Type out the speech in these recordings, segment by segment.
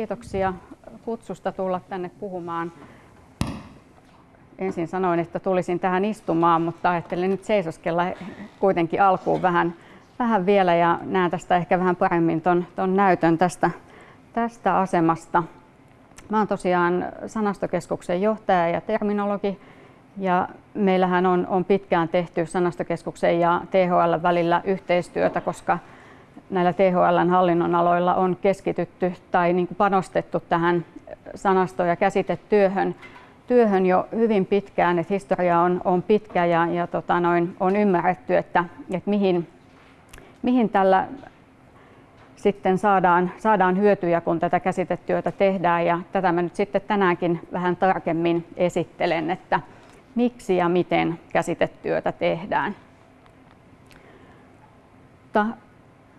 Kiitoksia kutsusta tulla tänne puhumaan. Ensin sanoin, että tulisin tähän istumaan, mutta ajattelin nyt seisoskella kuitenkin alkuun vähän, vähän vielä ja näen tästä ehkä vähän paremmin ton, ton näytön tästä, tästä asemasta. Mä olen tosiaan sanastokeskuksen johtaja ja terminologi ja meillähän on, on pitkään tehty sanastokeskuksen ja THL välillä yhteistyötä, koska näillä THLn hallinnonaloilla on keskitytty tai niin kuin panostettu tähän sanasto- ja käsitetyöhön työhön jo hyvin pitkään, että historia on, on pitkä ja, ja tota noin, on ymmärretty, että, että mihin, mihin tällä sitten saadaan, saadaan hyötyjä, kun tätä käsitetyötä tehdään. Ja tätä mä nyt sitten tänäänkin vähän tarkemmin esittelen, että miksi ja miten käsitetyötä tehdään.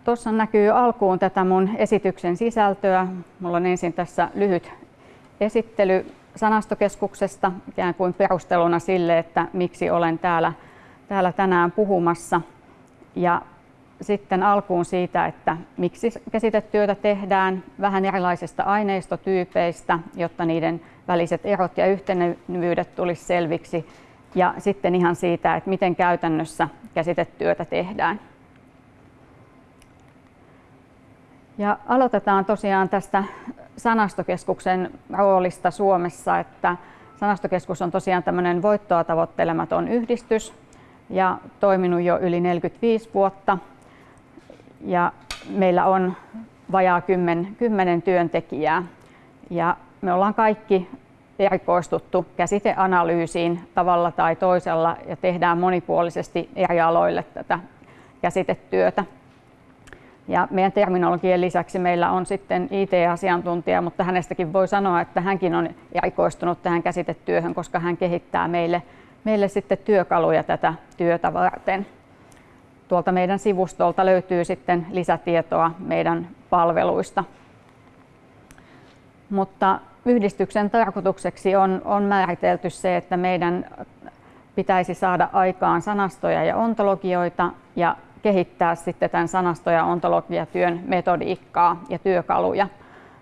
Tuossa näkyy alkuun tätä mun esityksen sisältöä. Mulla on ensin tässä lyhyt esittely sanastokeskuksesta ikään kuin perusteluna sille, että miksi olen täällä, täällä tänään puhumassa. Ja sitten alkuun siitä, että miksi käsitetyötä tehdään, vähän erilaisista aineistotyypeistä, jotta niiden väliset erot ja yhtenevyydet tulisi selviksi. Ja sitten ihan siitä, että miten käytännössä käsitetyötä tehdään. Ja aloitetaan tosiaan tästä sanastokeskuksen roolista Suomessa, että sanastokeskus on tosiaan tämmöinen voittoa tavoittelematon yhdistys ja toiminut jo yli 45 vuotta. Ja meillä on vajaa 10, 10 työntekijää ja me ollaan kaikki erikoistuttu käsiteanalyysiin tavalla tai toisella ja tehdään monipuolisesti eri aloille tätä käsitetyötä. Ja meidän terminologian lisäksi meillä on sitten IT-asiantuntija, mutta hänestäkin voi sanoa, että hänkin on erikoistunut tähän käsitetyöhön, koska hän kehittää meille, meille sitten työkaluja tätä työtä varten. Tuolta meidän sivustolta löytyy sitten lisätietoa meidän palveluista. Mutta yhdistyksen tarkoitukseksi on, on määritelty se, että meidän pitäisi saada aikaan sanastoja ja ontologioita ja kehittää sitten tämän sanasto- ja ontologiatyön metodiikkaa ja työkaluja.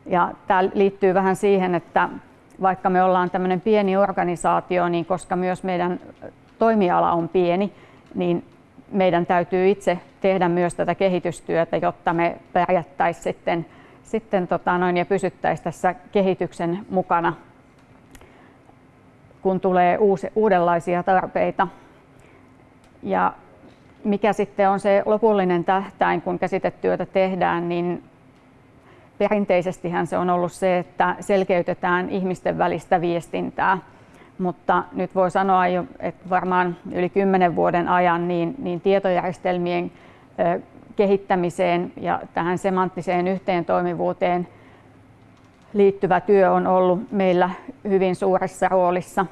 Ja tämä liittyy vähän siihen, että vaikka me ollaan tämmöinen pieni organisaatio, niin koska myös meidän toimiala on pieni, niin meidän täytyy itse tehdä myös tätä kehitystyötä, jotta me pärjättäisiin sitten, sitten tota noin, ja pysyttäisiin tässä kehityksen mukana, kun tulee uusi, uudenlaisia tarpeita. Ja mikä sitten on se lopullinen tähtäin, kun käsitetyötä tehdään, niin perinteisestihän se on ollut se, että selkeytetään ihmisten välistä viestintää. Mutta nyt voi sanoa jo, että varmaan yli kymmenen vuoden ajan niin, niin tietojärjestelmien kehittämiseen ja tähän semanttiseen yhteentoimivuuteen liittyvä työ on ollut meillä hyvin suuressa roolissa.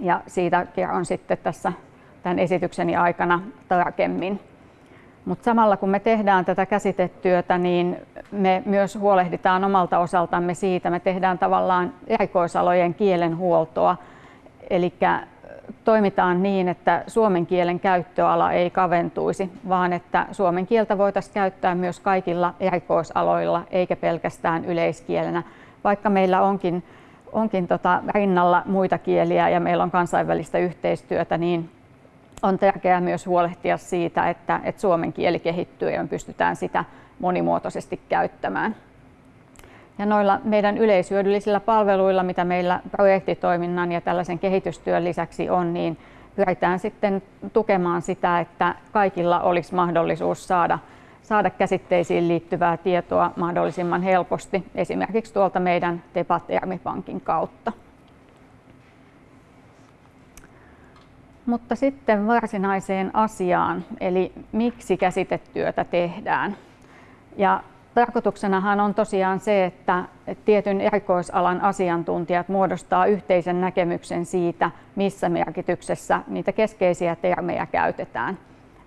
Ja siitä kerron sitten tässä tämän esitykseni aikana tarkemmin. Mutta samalla kun me tehdään tätä käsitetyötä, niin me myös huolehditaan omalta osaltamme siitä, me tehdään tavallaan erikoisalojen kielenhuoltoa. Eli toimitaan niin, että suomen kielen käyttöala ei kaventuisi, vaan että suomen kieltä voitaisiin käyttää myös kaikilla erikoisaloilla, eikä pelkästään yleiskielenä. Vaikka meillä onkin, onkin tota rinnalla muita kieliä ja meillä on kansainvälistä yhteistyötä, niin on tärkeää myös huolehtia siitä, että, että suomen kieli kehittyy ja me pystytään sitä monimuotoisesti käyttämään. Ja noilla meidän yleishyödyllisillä palveluilla, mitä meillä projektitoiminnan ja tällaisen kehitystyön lisäksi on, niin pyritään sitten tukemaan sitä, että kaikilla olisi mahdollisuus saada, saada käsitteisiin liittyvää tietoa mahdollisimman helposti, esimerkiksi tuolta meidän Ermipankin kautta. Mutta sitten varsinaiseen asiaan, eli miksi käsitetyötä tehdään. Ja tarkoituksenahan on tosiaan se, että tietyn erikoisalan asiantuntijat muodostaa yhteisen näkemyksen siitä, missä merkityksessä niitä keskeisiä termejä käytetään,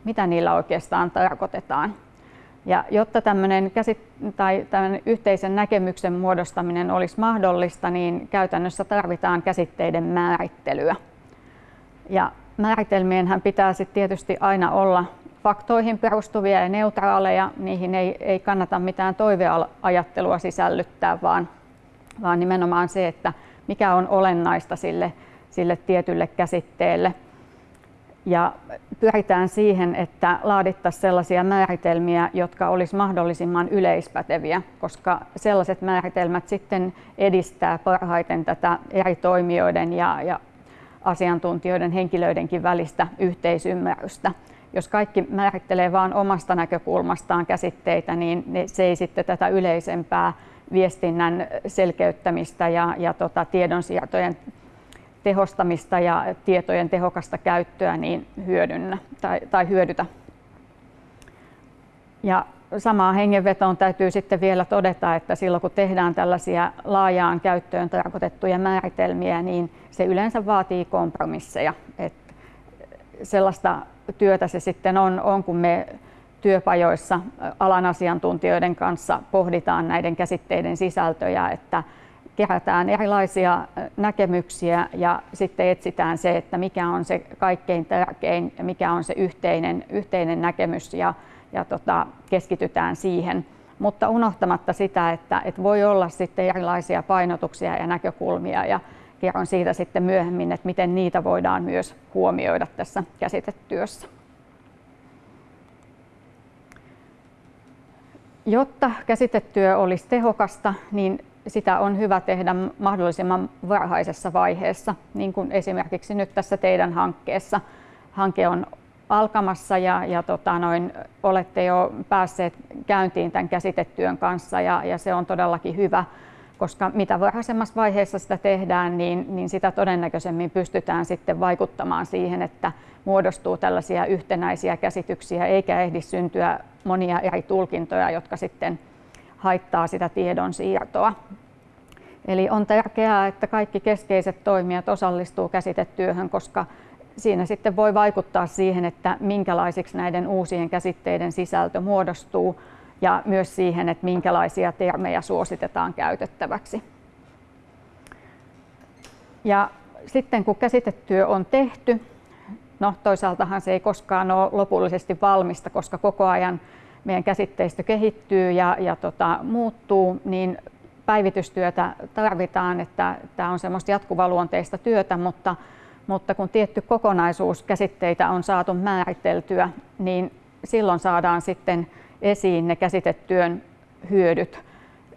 mitä niillä oikeastaan tarkoitetaan. Ja jotta tämmöinen, käsit- tai tämmöinen yhteisen näkemyksen muodostaminen olisi mahdollista, niin käytännössä tarvitaan käsitteiden määrittelyä. Ja määritelmienhän pitää sitten tietysti aina olla faktoihin perustuvia ja neutraaleja, niihin ei, ei kannata mitään toiveajattelua sisällyttää, vaan, vaan nimenomaan se, että mikä on olennaista sille, sille tietylle käsitteelle. Ja pyritään siihen, että laadittaisiin sellaisia määritelmiä, jotka olisi mahdollisimman yleispäteviä, koska sellaiset määritelmät sitten edistää parhaiten tätä eri toimijoiden ja, ja asiantuntijoiden, henkilöidenkin välistä yhteisymmärrystä. Jos kaikki määrittelee vain omasta näkökulmastaan käsitteitä, niin se ei sitten tätä yleisempää viestinnän selkeyttämistä ja, ja tota, tiedonsiirtojen tehostamista ja tietojen tehokasta käyttöä niin hyödynnä tai, tai hyödytä. Ja samaan hengenvetoon täytyy sitten vielä todeta, että silloin kun tehdään tällaisia laajaan käyttöön tarkoitettuja määritelmiä, niin se yleensä vaatii kompromisseja. että sellaista työtä se sitten on, on kun me työpajoissa alan asiantuntijoiden kanssa pohditaan näiden käsitteiden sisältöjä, että kerätään erilaisia näkemyksiä ja sitten etsitään se, että mikä on se kaikkein tärkein ja mikä on se yhteinen, yhteinen näkemys ja, ja tota, keskitytään siihen. Mutta unohtamatta sitä, että, että voi olla sitten erilaisia painotuksia ja näkökulmia ja kerron siitä sitten myöhemmin, että miten niitä voidaan myös huomioida tässä käsitetyössä. Jotta käsitetyö olisi tehokasta, niin sitä on hyvä tehdä mahdollisimman varhaisessa vaiheessa, niin kuin esimerkiksi nyt tässä teidän hankkeessa. Hanke on alkamassa ja, ja tota noin, olette jo päässeet käyntiin tämän käsitetyön kanssa ja, ja se on todellakin hyvä, koska mitä varhaisemmassa vaiheessa sitä tehdään, niin, niin sitä todennäköisemmin pystytään sitten vaikuttamaan siihen, että muodostuu tällaisia yhtenäisiä käsityksiä eikä ehdi syntyä monia eri tulkintoja, jotka sitten haittaa sitä tiedon siirtoa. Eli on tärkeää, että kaikki keskeiset toimijat osallistuu käsitetyöhön, koska siinä sitten voi vaikuttaa siihen, että minkälaisiksi näiden uusien käsitteiden sisältö muodostuu ja myös siihen, että minkälaisia termejä suositetaan käytettäväksi. Ja sitten kun käsitetyö on tehty, no toisaaltahan se ei koskaan ole lopullisesti valmista, koska koko ajan meidän käsitteistö kehittyy ja, ja tota, muuttuu, niin päivitystyötä tarvitaan, että tämä on semmoista jatkuvaluonteista työtä, mutta, mutta kun tietty kokonaisuus käsitteitä on saatu määriteltyä, niin silloin saadaan sitten esiin ne käsitetyön hyödyt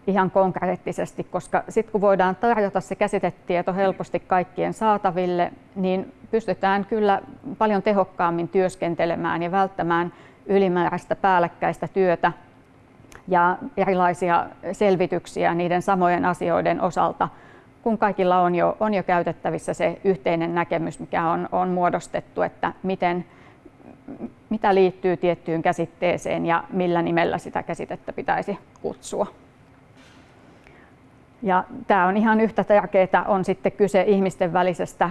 ihan konkreettisesti, koska sitten kun voidaan tarjota se käsitetieto helposti kaikkien saataville, niin pystytään kyllä paljon tehokkaammin työskentelemään ja välttämään ylimääräistä päällekkäistä työtä ja erilaisia selvityksiä niiden samojen asioiden osalta, kun kaikilla on jo, on jo käytettävissä se yhteinen näkemys, mikä on, on muodostettu, että miten, mitä liittyy tiettyyn käsitteeseen ja millä nimellä sitä käsitettä pitäisi kutsua. Ja tämä on ihan yhtä tärkeää, on sitten kyse ihmisten välisestä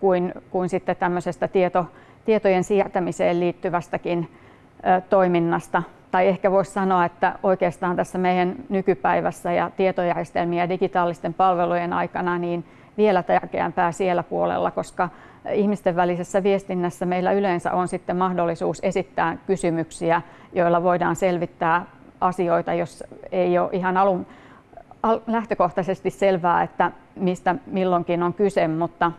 kuin, kuin sitten tämmöisestä tieto, tietojen siirtämiseen liittyvästäkin ö, toiminnasta. Tai ehkä voisi sanoa, että oikeastaan tässä meidän nykypäivässä ja tietojärjestelmien ja digitaalisten palvelujen aikana niin vielä tärkeämpää siellä puolella, koska ihmisten välisessä viestinnässä meillä yleensä on sitten mahdollisuus esittää kysymyksiä, joilla voidaan selvittää asioita, jos ei ole ihan alun lähtökohtaisesti selvää, että mistä milloinkin on kyse, mutta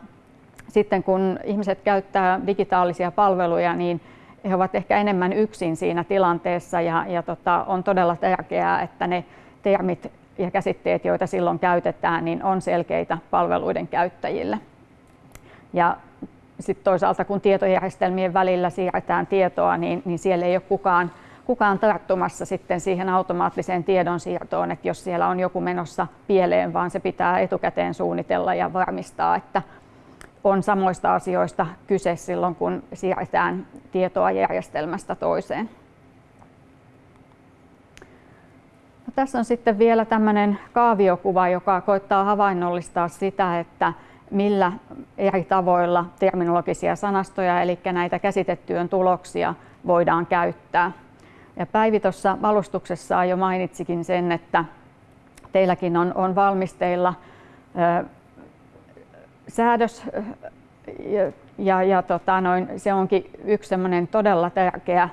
sitten kun ihmiset käyttää digitaalisia palveluja, niin he ovat ehkä enemmän yksin siinä tilanteessa ja, ja tota, on todella tärkeää, että ne termit ja käsitteet, joita silloin käytetään, niin on selkeitä palveluiden käyttäjille. Ja sitten toisaalta kun tietojärjestelmien välillä siirretään tietoa, niin, niin siellä ei ole kukaan kukaan tarttumassa sitten siihen automaattiseen tiedonsiirtoon, että jos siellä on joku menossa pieleen, vaan se pitää etukäteen suunnitella ja varmistaa, että on samoista asioista kyse silloin, kun siirretään tietoa järjestelmästä toiseen. No, tässä on sitten vielä tämmöinen kaaviokuva, joka koittaa havainnollistaa sitä, että millä eri tavoilla terminologisia sanastoja, eli näitä käsitettyön tuloksia, voidaan käyttää. Ja Päivi tuossa alustuksessa jo mainitsikin sen, että teilläkin on, on valmisteilla säädös ja, ja, tota noin, se onkin yksi todella tärkeä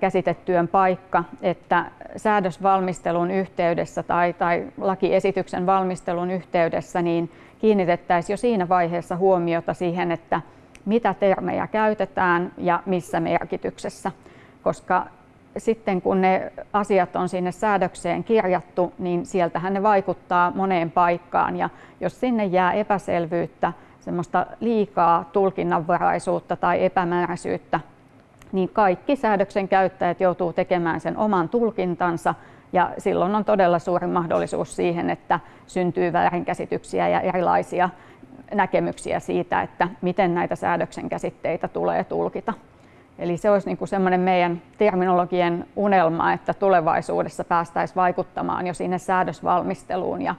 käsitetyön paikka, että säädösvalmistelun yhteydessä tai, tai lakiesityksen valmistelun yhteydessä niin kiinnitettäisiin jo siinä vaiheessa huomiota siihen, että mitä termejä käytetään ja missä merkityksessä, koska sitten kun ne asiat on sinne säädökseen kirjattu, niin sieltähän ne vaikuttaa moneen paikkaan ja jos sinne jää epäselvyyttä, semmoista liikaa tulkinnanvaraisuutta tai epämääräisyyttä, niin kaikki säädöksen käyttäjät joutuu tekemään sen oman tulkintansa ja silloin on todella suuri mahdollisuus siihen, että syntyy väärinkäsityksiä ja erilaisia näkemyksiä siitä, että miten näitä säädöksen käsitteitä tulee tulkita. Eli se olisi niin semmoinen meidän terminologien unelma, että tulevaisuudessa päästäisiin vaikuttamaan jo sinne säädösvalmisteluun ja,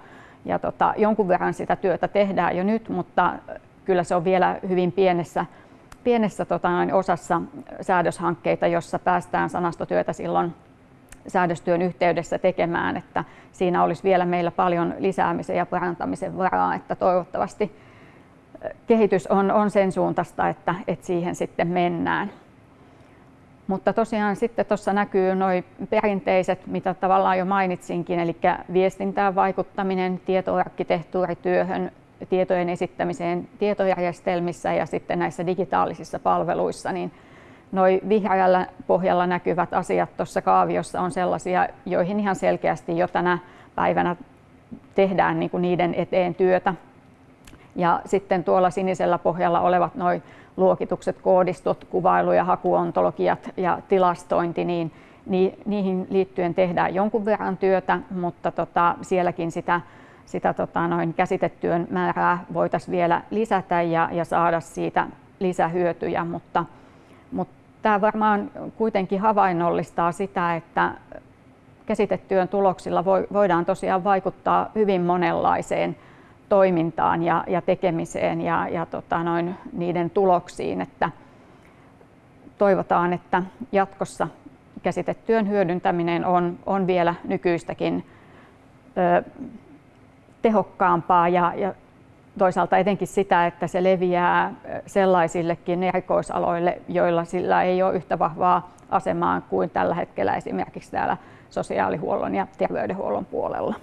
ja tota, jonkun verran sitä työtä tehdään jo nyt, mutta kyllä se on vielä hyvin pienessä, pienessä tota, osassa säädöshankkeita, jossa päästään sanastotyötä silloin säädöstyön yhteydessä tekemään, että siinä olisi vielä meillä paljon lisäämisen ja parantamisen varaa, että toivottavasti kehitys on, on sen suuntaista, että, että siihen sitten mennään. Mutta tosiaan sitten tuossa näkyy noin perinteiset, mitä tavallaan jo mainitsinkin, eli viestintään vaikuttaminen, tietoarkkitehtuurityöhön, tietojen esittämiseen tietojärjestelmissä ja sitten näissä digitaalisissa palveluissa, niin noin vihreällä pohjalla näkyvät asiat tuossa kaaviossa on sellaisia, joihin ihan selkeästi jo tänä päivänä tehdään niin kuin niiden eteen työtä. Ja sitten tuolla sinisellä pohjalla olevat noin luokitukset, koodistot, kuvailu- ja hakuontologiat ja tilastointi, niin niihin liittyen tehdään jonkun verran työtä, mutta tota, sielläkin sitä, sitä tota, noin käsitetyön määrää voitaisiin vielä lisätä ja, ja saada siitä lisähyötyjä, mutta, mutta tämä varmaan kuitenkin havainnollistaa sitä, että käsitetyön tuloksilla voidaan tosiaan vaikuttaa hyvin monenlaiseen toimintaan ja, ja tekemiseen ja, ja tota noin, niiden tuloksiin. Että toivotaan, että jatkossa käsitetyön hyödyntäminen on, on vielä nykyistäkin ö, tehokkaampaa ja, ja toisaalta etenkin sitä, että se leviää sellaisillekin erikoisaloille, joilla sillä ei ole yhtä vahvaa asemaa kuin tällä hetkellä esimerkiksi täällä sosiaalihuollon ja terveydenhuollon puolella.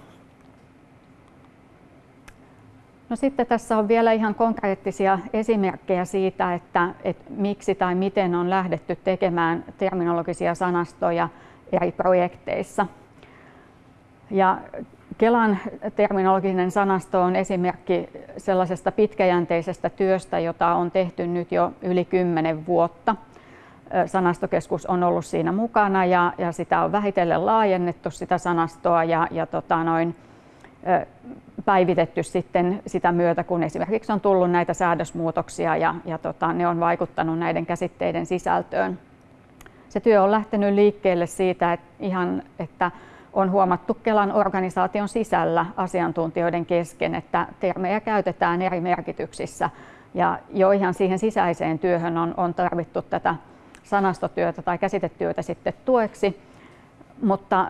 No sitten tässä on vielä ihan konkreettisia esimerkkejä siitä, että, että miksi tai miten on lähdetty tekemään terminologisia sanastoja eri projekteissa. Ja Kelan terminologinen sanasto on esimerkki sellaisesta pitkäjänteisestä työstä, jota on tehty nyt jo yli kymmenen vuotta. Sanastokeskus on ollut siinä mukana ja, ja sitä on vähitellen laajennettu sitä sanastoa ja, ja tota noin, päivitetty sitten sitä myötä, kun esimerkiksi on tullut näitä säädösmuutoksia ja, ja tota, ne on vaikuttanut näiden käsitteiden sisältöön. Se työ on lähtenyt liikkeelle siitä, että, ihan, että on huomattu Kelan organisaation sisällä asiantuntijoiden kesken, että termejä käytetään eri merkityksissä ja jo ihan siihen sisäiseen työhön on, on tarvittu tätä sanastotyötä tai käsitetyötä sitten tueksi, mutta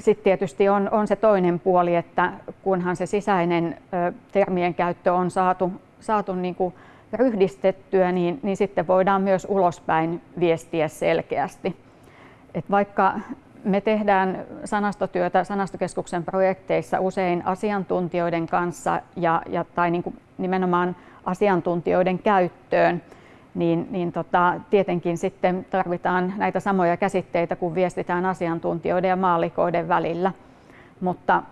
sitten tietysti on, on se toinen puoli, että kunhan se sisäinen ö, termien käyttö on saatu, saatu niin kuin ryhdistettyä, niin, niin sitten voidaan myös ulospäin viestiä selkeästi. Et vaikka me tehdään sanastotyötä sanastokeskuksen projekteissa usein asiantuntijoiden kanssa ja, ja, tai niin kuin nimenomaan asiantuntijoiden käyttöön, niin, niin tota, tietenkin sitten tarvitaan näitä samoja käsitteitä, kun viestitään asiantuntijoiden ja maalikoiden välillä. Mutta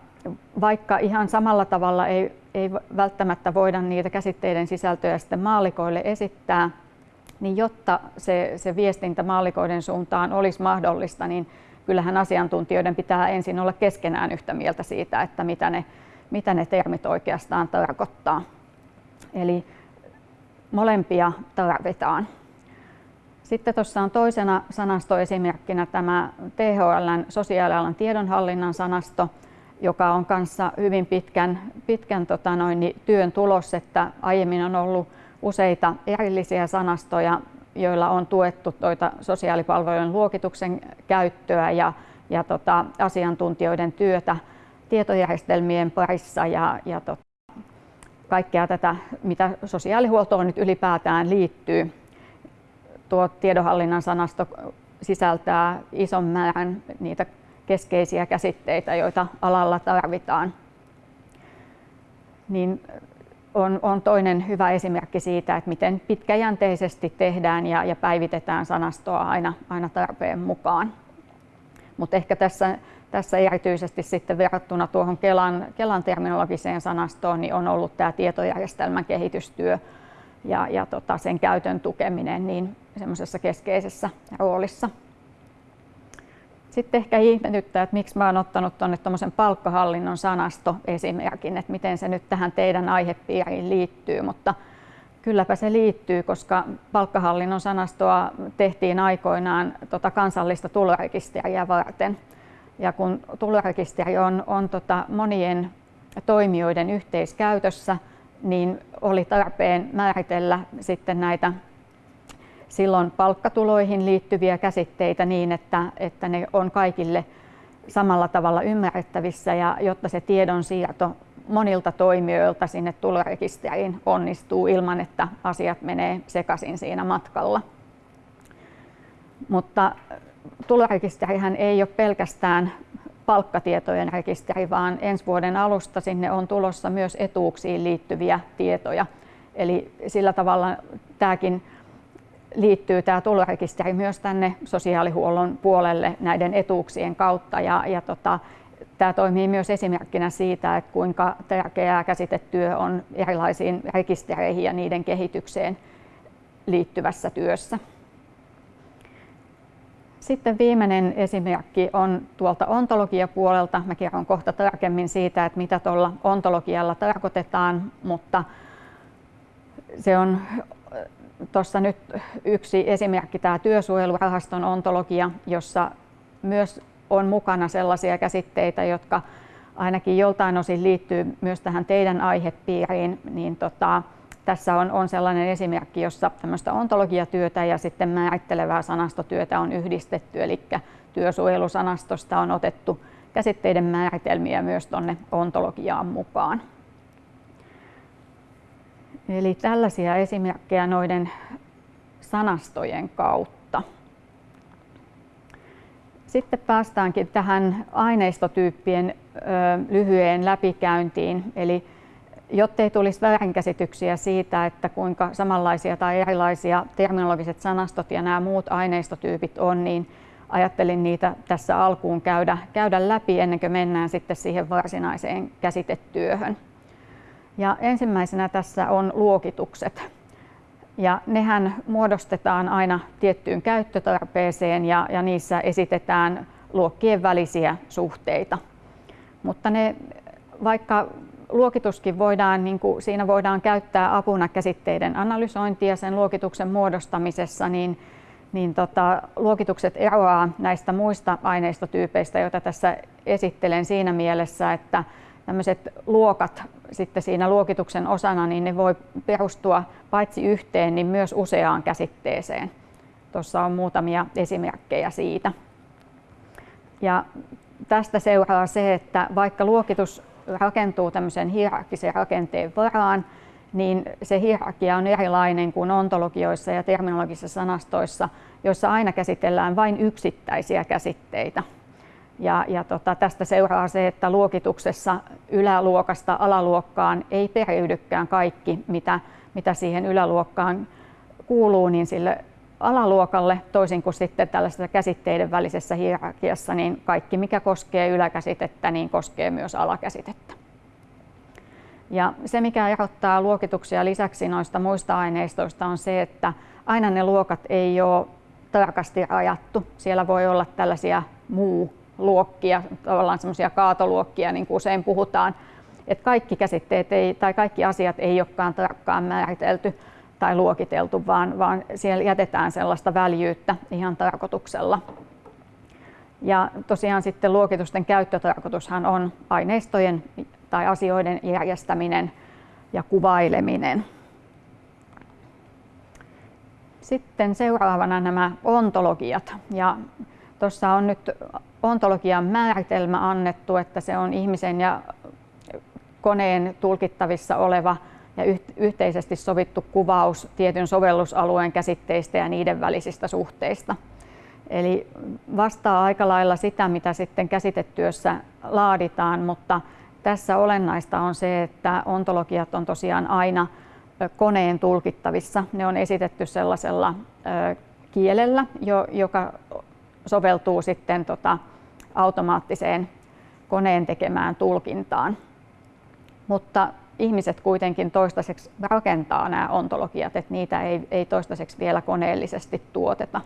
vaikka ihan samalla tavalla ei, ei välttämättä voida niitä käsitteiden sisältöjä sitten maalikoille esittää, niin jotta se, se viestintä maalikoiden suuntaan olisi mahdollista, niin kyllähän asiantuntijoiden pitää ensin olla keskenään yhtä mieltä siitä, että mitä ne, mitä ne termit oikeastaan tarkoittaa. Eli molempia tarvitaan. Sitten tuossa on toisena sanastoesimerkkinä tämä THLn sosiaalialan tiedonhallinnan sanasto, joka on kanssa hyvin pitkän, pitkän tota noin, niin työn tulos, että aiemmin on ollut useita erillisiä sanastoja, joilla on tuettu toita sosiaalipalvelujen luokituksen käyttöä ja, ja tota, asiantuntijoiden työtä tietojärjestelmien parissa ja, ja tota, kaikkea tätä, mitä sosiaalihuoltoon nyt ylipäätään liittyy. Tuo tiedonhallinnan sanasto sisältää ison määrän niitä keskeisiä käsitteitä, joita alalla tarvitaan. Niin on, on toinen hyvä esimerkki siitä, että miten pitkäjänteisesti tehdään ja, ja päivitetään sanastoa aina, aina tarpeen mukaan. Mutta ehkä tässä, tässä erityisesti sitten verrattuna tuohon Kelan, Kelan terminologiseen sanastoon niin on ollut tämä tietojärjestelmän kehitystyö ja, ja tota, sen käytön tukeminen niin semmoisessa keskeisessä roolissa. Sitten ehkä ihmetyttää, että miksi mä oon ottanut tuonne tuommoisen palkkahallinnon sanasto esimerkin, että miten se nyt tähän teidän aihepiiriin liittyy, mutta kylläpä se liittyy, koska palkkahallinnon sanastoa tehtiin aikoinaan tota kansallista tulorekisteriä varten. Ja kun tulorekisteri on, on tota monien toimijoiden yhteiskäytössä, niin oli tarpeen määritellä sitten näitä silloin palkkatuloihin liittyviä käsitteitä niin, että, että ne on kaikille samalla tavalla ymmärrettävissä ja jotta se tiedonsiirto monilta toimijoilta sinne tulorekisteriin onnistuu ilman, että asiat menee sekaisin siinä matkalla. Mutta tulorekisterihän ei ole pelkästään palkkatietojen rekisteri, vaan ensi vuoden alusta sinne on tulossa myös etuuksiin liittyviä tietoja. Eli sillä tavalla tämäkin liittyy tämä tulorekisteri myös tänne sosiaalihuollon puolelle näiden etuuksien kautta ja, ja tota, tämä toimii myös esimerkkinä siitä, että kuinka tärkeää käsitetyö on erilaisiin rekistereihin ja niiden kehitykseen liittyvässä työssä. Sitten viimeinen esimerkki on tuolta ontologiapuolelta. Mä kerron kohta tarkemmin siitä, että mitä tuolla ontologialla tarkoitetaan, mutta se on tuossa nyt yksi esimerkki tämä työsuojelurahaston ontologia, jossa myös on mukana sellaisia käsitteitä, jotka ainakin joltain osin liittyy myös tähän teidän aihepiiriin, niin tota, tässä on, on sellainen esimerkki, jossa tämmöistä ontologiatyötä ja sitten määrittelevää sanastotyötä on yhdistetty, eli työsuojelusanastosta on otettu käsitteiden määritelmiä myös tuonne ontologiaan mukaan. Eli tällaisia esimerkkejä noiden sanastojen kautta. Sitten päästäänkin tähän aineistotyyppien lyhyeen läpikäyntiin. Eli jottei tulisi väärinkäsityksiä siitä, että kuinka samanlaisia tai erilaisia terminologiset sanastot ja nämä muut aineistotyypit on, niin ajattelin niitä tässä alkuun käydä, käydä läpi ennen kuin mennään sitten siihen varsinaiseen käsitetyöhön. Ja ensimmäisenä tässä on luokitukset. Ja nehän muodostetaan aina tiettyyn käyttötarpeeseen ja, ja niissä esitetään luokkien välisiä suhteita. Mutta ne, vaikka luokituskin voidaan, niin kuin, siinä voidaan käyttää apuna käsitteiden analysointia sen luokituksen muodostamisessa, niin, niin tota, luokitukset eroaa näistä muista aineistotyypeistä, joita tässä esittelen siinä mielessä, että tämmöiset luokat sitten siinä luokituksen osana, niin ne voi perustua paitsi yhteen, niin myös useaan käsitteeseen. Tuossa on muutamia esimerkkejä siitä. Ja tästä seuraa se, että vaikka luokitus rakentuu tämmöisen hierarkkisen rakenteen varaan, niin se hierarkia on erilainen kuin ontologioissa ja terminologisissa sanastoissa, joissa aina käsitellään vain yksittäisiä käsitteitä. Ja, ja tota, tästä seuraa se, että luokituksessa yläluokasta alaluokkaan ei periydykään kaikki, mitä, mitä siihen yläluokkaan kuuluu, niin sille alaluokalle, toisin kuin sitten tällaisessa käsitteiden välisessä hierarkiassa, niin kaikki mikä koskee yläkäsitettä, niin koskee myös alakäsitettä. Ja se, mikä erottaa luokituksia lisäksi noista muista aineistoista, on se, että aina ne luokat ei ole tarkasti rajattu. Siellä voi olla tällaisia muu luokkia, tavallaan semmoisia kaatoluokkia, niin kuin usein puhutaan, että kaikki käsitteet ei, tai kaikki asiat ei olekaan tarkkaan määritelty tai luokiteltu, vaan, vaan siellä jätetään sellaista väljyyttä ihan tarkoituksella. Ja tosiaan sitten luokitusten käyttötarkoitushan on aineistojen tai asioiden järjestäminen ja kuvaileminen. Sitten seuraavana nämä ontologiat. Ja tuossa on nyt ontologian määritelmä annettu, että se on ihmisen ja koneen tulkittavissa oleva ja yhteisesti sovittu kuvaus tietyn sovellusalueen käsitteistä ja niiden välisistä suhteista. Eli vastaa aika lailla sitä, mitä sitten käsitetyössä laaditaan, mutta tässä olennaista on se, että ontologiat on tosiaan aina koneen tulkittavissa. Ne on esitetty sellaisella kielellä, joka soveltuu sitten tota automaattiseen koneen tekemään tulkintaan. Mutta ihmiset kuitenkin toistaiseksi rakentaa nämä ontologiat, että niitä ei, ei toistaiseksi vielä koneellisesti tuoteta.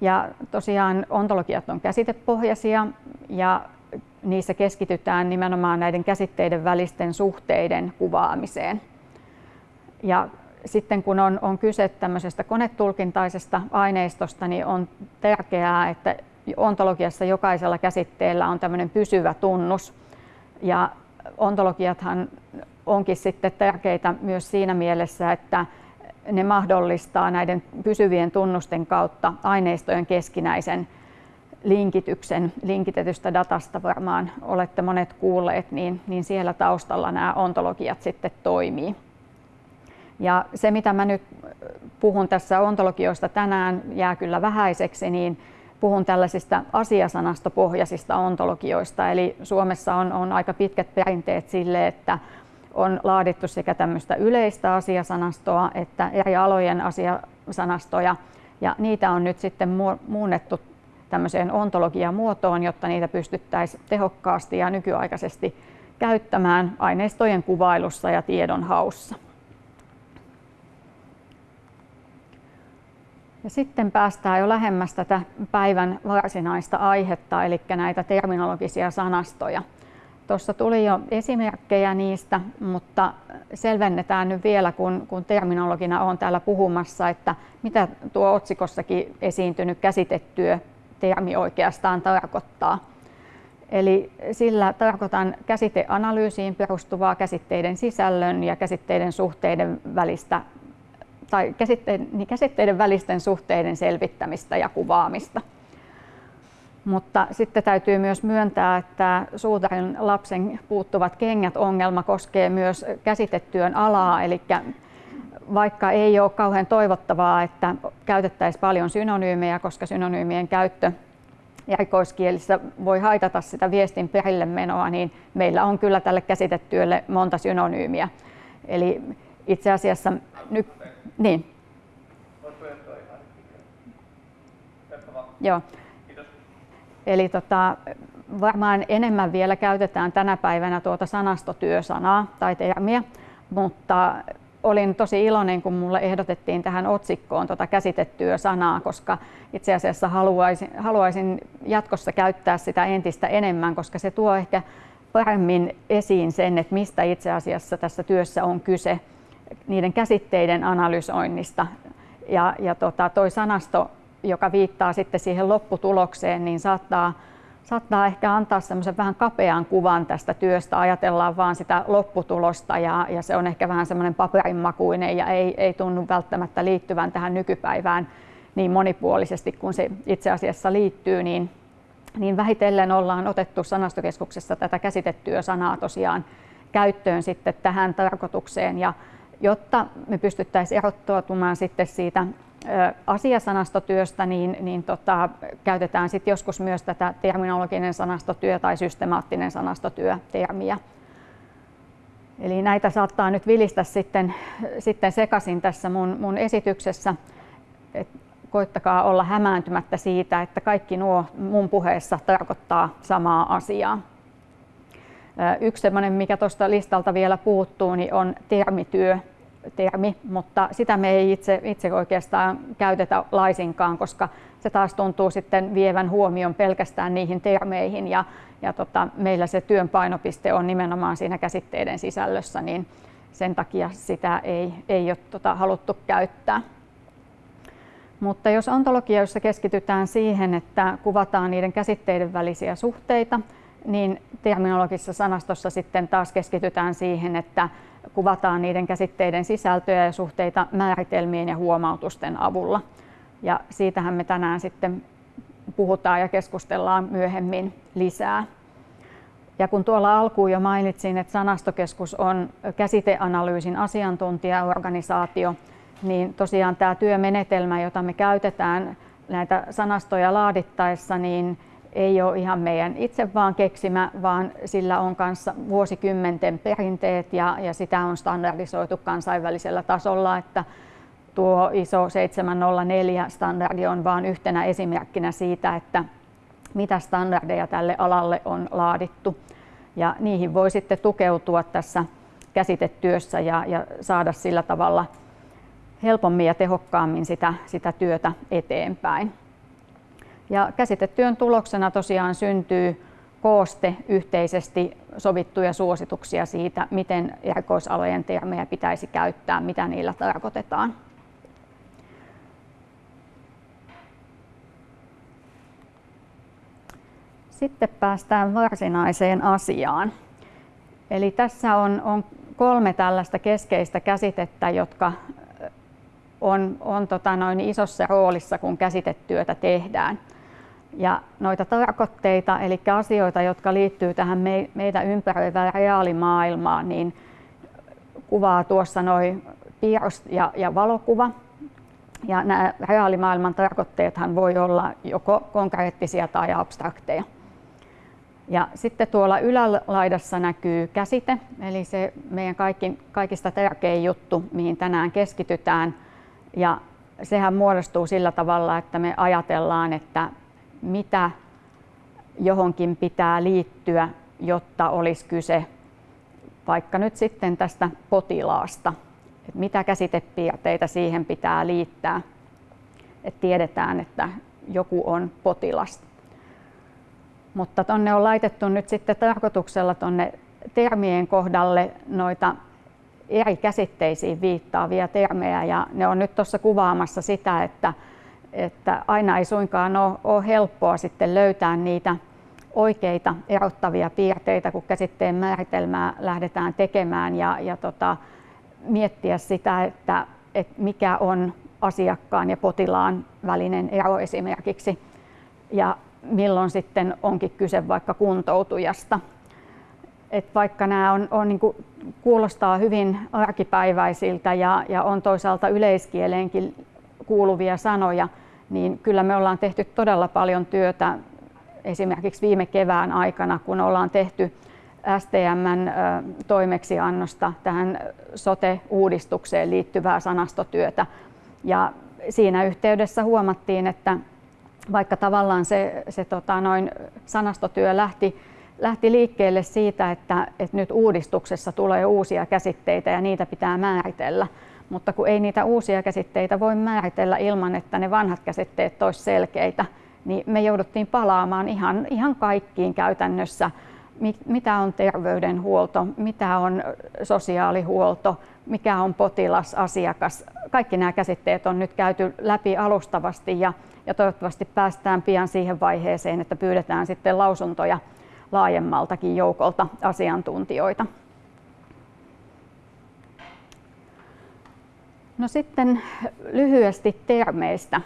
Ja tosiaan ontologiat on käsitepohjaisia ja niissä keskitytään nimenomaan näiden käsitteiden välisten suhteiden kuvaamiseen. Ja sitten kun on, on kyse tämmöisestä konetulkintaisesta aineistosta, niin on tärkeää, että ontologiassa jokaisella käsitteellä on tämmöinen pysyvä tunnus. Ja ontologiathan onkin sitten tärkeitä myös siinä mielessä, että ne mahdollistaa näiden pysyvien tunnusten kautta aineistojen keskinäisen linkityksen. Linkitetystä datasta varmaan olette monet kuulleet, niin, niin siellä taustalla nämä ontologiat sitten toimii. Ja se, mitä mä nyt puhun tässä ontologioista tänään, jää kyllä vähäiseksi, niin puhun tällaisista asiasanastopohjaisista ontologioista. Eli Suomessa on, on aika pitkät perinteet sille, että on laadittu sekä tämmöistä yleistä asiasanastoa että eri alojen asiasanastoja. Ja niitä on nyt sitten muunnettu tämmöiseen ontologiamuotoon, jotta niitä pystyttäisiin tehokkaasti ja nykyaikaisesti käyttämään aineistojen kuvailussa ja tiedonhaussa. Ja sitten päästään jo lähemmäs tätä päivän varsinaista aihetta, eli näitä terminologisia sanastoja. Tuossa tuli jo esimerkkejä niistä, mutta selvennetään nyt vielä, kun, kun terminologina on täällä puhumassa, että mitä tuo otsikossakin esiintynyt käsitetyö termi oikeastaan tarkoittaa. Eli sillä tarkoitan käsiteanalyysiin perustuvaa käsitteiden sisällön ja käsitteiden suhteiden välistä tai käsitteiden, niin käsitteiden välisten suhteiden selvittämistä ja kuvaamista. Mutta sitten täytyy myös myöntää, että suutarin lapsen puuttuvat kengät ongelma koskee myös käsitetyön alaa, eli vaikka ei ole kauhean toivottavaa, että käytettäisiin paljon synonyymejä, koska synonyymien käyttö erikoiskielissä voi haitata sitä viestin perille menoa, niin meillä on kyllä tälle käsitetyölle monta synonyymiä. Eli itse asiassa nyt niin. Joo. Eli tota, varmaan enemmän vielä käytetään tänä päivänä tuota sanastotyösanaa tai termiä, mutta olin tosi iloinen, kun mulle ehdotettiin tähän otsikkoon tuota käsitettyä sanaa, koska itse asiassa haluaisin, haluaisin jatkossa käyttää sitä entistä enemmän, koska se tuo ehkä paremmin esiin sen, että mistä itse asiassa tässä työssä on kyse niiden käsitteiden analysoinnista. Ja, ja tota, toi sanasto, joka viittaa sitten siihen lopputulokseen, niin saattaa, saattaa ehkä antaa semmoisen vähän kapean kuvan tästä työstä. Ajatellaan vaan sitä lopputulosta ja, ja se on ehkä vähän semmoinen paperinmakuinen ja ei, ei tunnu välttämättä liittyvän tähän nykypäivään niin monipuolisesti kuin se itse asiassa liittyy, niin, niin vähitellen ollaan otettu sanastokeskuksessa tätä käsitettyä sanaa tosiaan käyttöön sitten tähän tarkoitukseen. Ja jotta me pystyttäisiin erottautumaan sitten siitä asiasanastotyöstä, niin, niin tota, käytetään sitten joskus myös tätä terminologinen sanastotyö tai systemaattinen sanastotyö termiä. Eli näitä saattaa nyt vilistä sitten, sitten sekaisin tässä mun, mun esityksessä. Et koittakaa olla hämääntymättä siitä, että kaikki nuo mun puheessa tarkoittaa samaa asiaa. Yksi sellainen, mikä tuosta listalta vielä puuttuu, niin on termityö termi, mutta sitä me ei itse, itse oikeastaan käytetä laisinkaan, koska se taas tuntuu sitten vievän huomion pelkästään niihin termeihin ja, ja tota, meillä se työn painopiste on nimenomaan siinä käsitteiden sisällössä, niin sen takia sitä ei, ei ole tota, haluttu käyttää. Mutta jos ontologioissa keskitytään siihen, että kuvataan niiden käsitteiden välisiä suhteita, niin terminologisessa sanastossa sitten taas keskitytään siihen, että kuvataan niiden käsitteiden sisältöjä ja suhteita määritelmien ja huomautusten avulla. Ja siitähän me tänään sitten puhutaan ja keskustellaan myöhemmin lisää. Ja kun tuolla alkuun jo mainitsin, että sanastokeskus on käsiteanalyysin asiantuntijaorganisaatio, niin tosiaan tämä työmenetelmä, jota me käytetään näitä sanastoja laadittaessa niin ei ole ihan meidän itse vaan keksimä, vaan sillä on kanssa vuosikymmenten perinteet ja, ja sitä on standardisoitu kansainvälisellä tasolla, että tuo ISO 704 standardi on vain yhtenä esimerkkinä siitä, että mitä standardeja tälle alalle on laadittu. Ja niihin voi sitten tukeutua tässä käsitetyössä ja, ja saada sillä tavalla helpommin ja tehokkaammin sitä, sitä työtä eteenpäin. Ja käsitetyön tuloksena tosiaan syntyy kooste yhteisesti sovittuja suosituksia siitä, miten erikoisalojen termejä pitäisi käyttää, mitä niillä tarkoitetaan. Sitten päästään varsinaiseen asiaan. Eli tässä on, on kolme tällaista keskeistä käsitettä, jotka on, on tota noin isossa roolissa, kun käsitetyötä tehdään. Ja noita tarkoitteita, eli asioita, jotka liittyy tähän me, meitä ympäröivään reaalimaailmaan, niin kuvaa tuossa noin piirros ja, ja valokuva. Ja nämä reaalimaailman tarkoitteethan voi olla joko konkreettisia tai abstrakteja. Ja sitten tuolla ylälaidassa näkyy käsite, eli se meidän kaikki, kaikista tärkein juttu, mihin tänään keskitytään. Ja sehän muodostuu sillä tavalla, että me ajatellaan, että mitä johonkin pitää liittyä, jotta olisi kyse vaikka nyt sitten tästä potilaasta. Että mitä käsitepiirteitä siihen pitää liittää, että tiedetään, että joku on potilas. Mutta tuonne on laitettu nyt sitten tarkoituksella tuonne termien kohdalle noita eri käsitteisiin viittaavia termejä ja ne on nyt tuossa kuvaamassa sitä, että, että aina ei suinkaan ole, ole helppoa sitten löytää niitä oikeita erottavia piirteitä, kun käsitteen määritelmää lähdetään tekemään ja, ja tota, miettiä sitä, että, että mikä on asiakkaan ja potilaan välinen ero esimerkiksi. Ja milloin sitten onkin kyse vaikka kuntoutujasta. Et vaikka nämä on, on niin kuulostaa hyvin arkipäiväisiltä ja, ja on toisaalta yleiskieleenkin kuuluvia sanoja, niin kyllä me ollaan tehty todella paljon työtä esimerkiksi viime kevään aikana, kun ollaan tehty STMn toimeksiannosta tähän sote-uudistukseen liittyvää sanastotyötä. Ja siinä yhteydessä huomattiin, että vaikka tavallaan se, se tota, noin sanastotyö lähti, lähti liikkeelle siitä, että, että nyt uudistuksessa tulee uusia käsitteitä ja niitä pitää määritellä. Mutta kun ei niitä uusia käsitteitä voi määritellä ilman, että ne vanhat käsitteet olisivat selkeitä, niin me jouduttiin palaamaan ihan, ihan kaikkiin käytännössä, mitä on terveydenhuolto, mitä on sosiaalihuolto, mikä on potilas, asiakas. Kaikki nämä käsitteet on nyt käyty läpi alustavasti ja ja toivottavasti päästään pian siihen vaiheeseen, että pyydetään sitten lausuntoja laajemmaltakin joukolta asiantuntijoita. No sitten lyhyesti termeistä.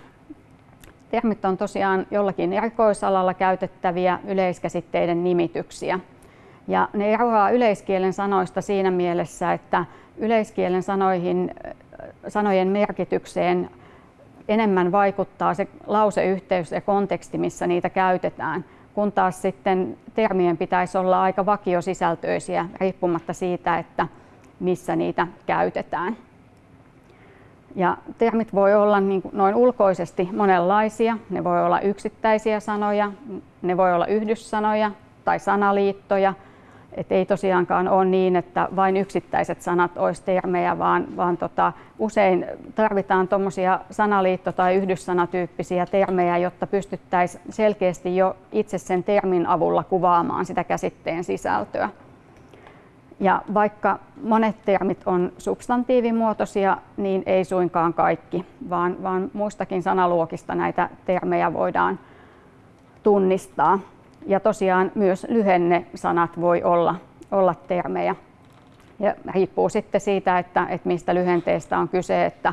Termit on tosiaan jollakin erikoisalalla käytettäviä yleiskäsitteiden nimityksiä. Ja ne eroaa yleiskielen sanoista siinä mielessä, että yleiskielen sanoihin, sanojen merkitykseen enemmän vaikuttaa se lauseyhteys ja konteksti, missä niitä käytetään, kun taas sitten termien pitäisi olla aika vakiosisältöisiä riippumatta siitä, että missä niitä käytetään. Ja termit voi olla niin kuin noin ulkoisesti monenlaisia. Ne voi olla yksittäisiä sanoja, ne voi olla yhdyssanoja tai sanaliittoja – et ei tosiaankaan ole niin, että vain yksittäiset sanat olisi termejä, vaan, vaan tota, usein tarvitaan tuommoisia sanaliitto- tai yhdyssanatyyppisiä termejä, jotta pystyttäisiin selkeästi jo itse sen termin avulla kuvaamaan sitä käsitteen sisältöä. Ja vaikka monet termit on substantiivimuotoisia, niin ei suinkaan kaikki, vaan, vaan muistakin sanaluokista näitä termejä voidaan tunnistaa. Ja tosiaan myös lyhennesanat voi olla, olla termejä. Ja riippuu sitten siitä, että, että mistä lyhenteestä on kyse, että,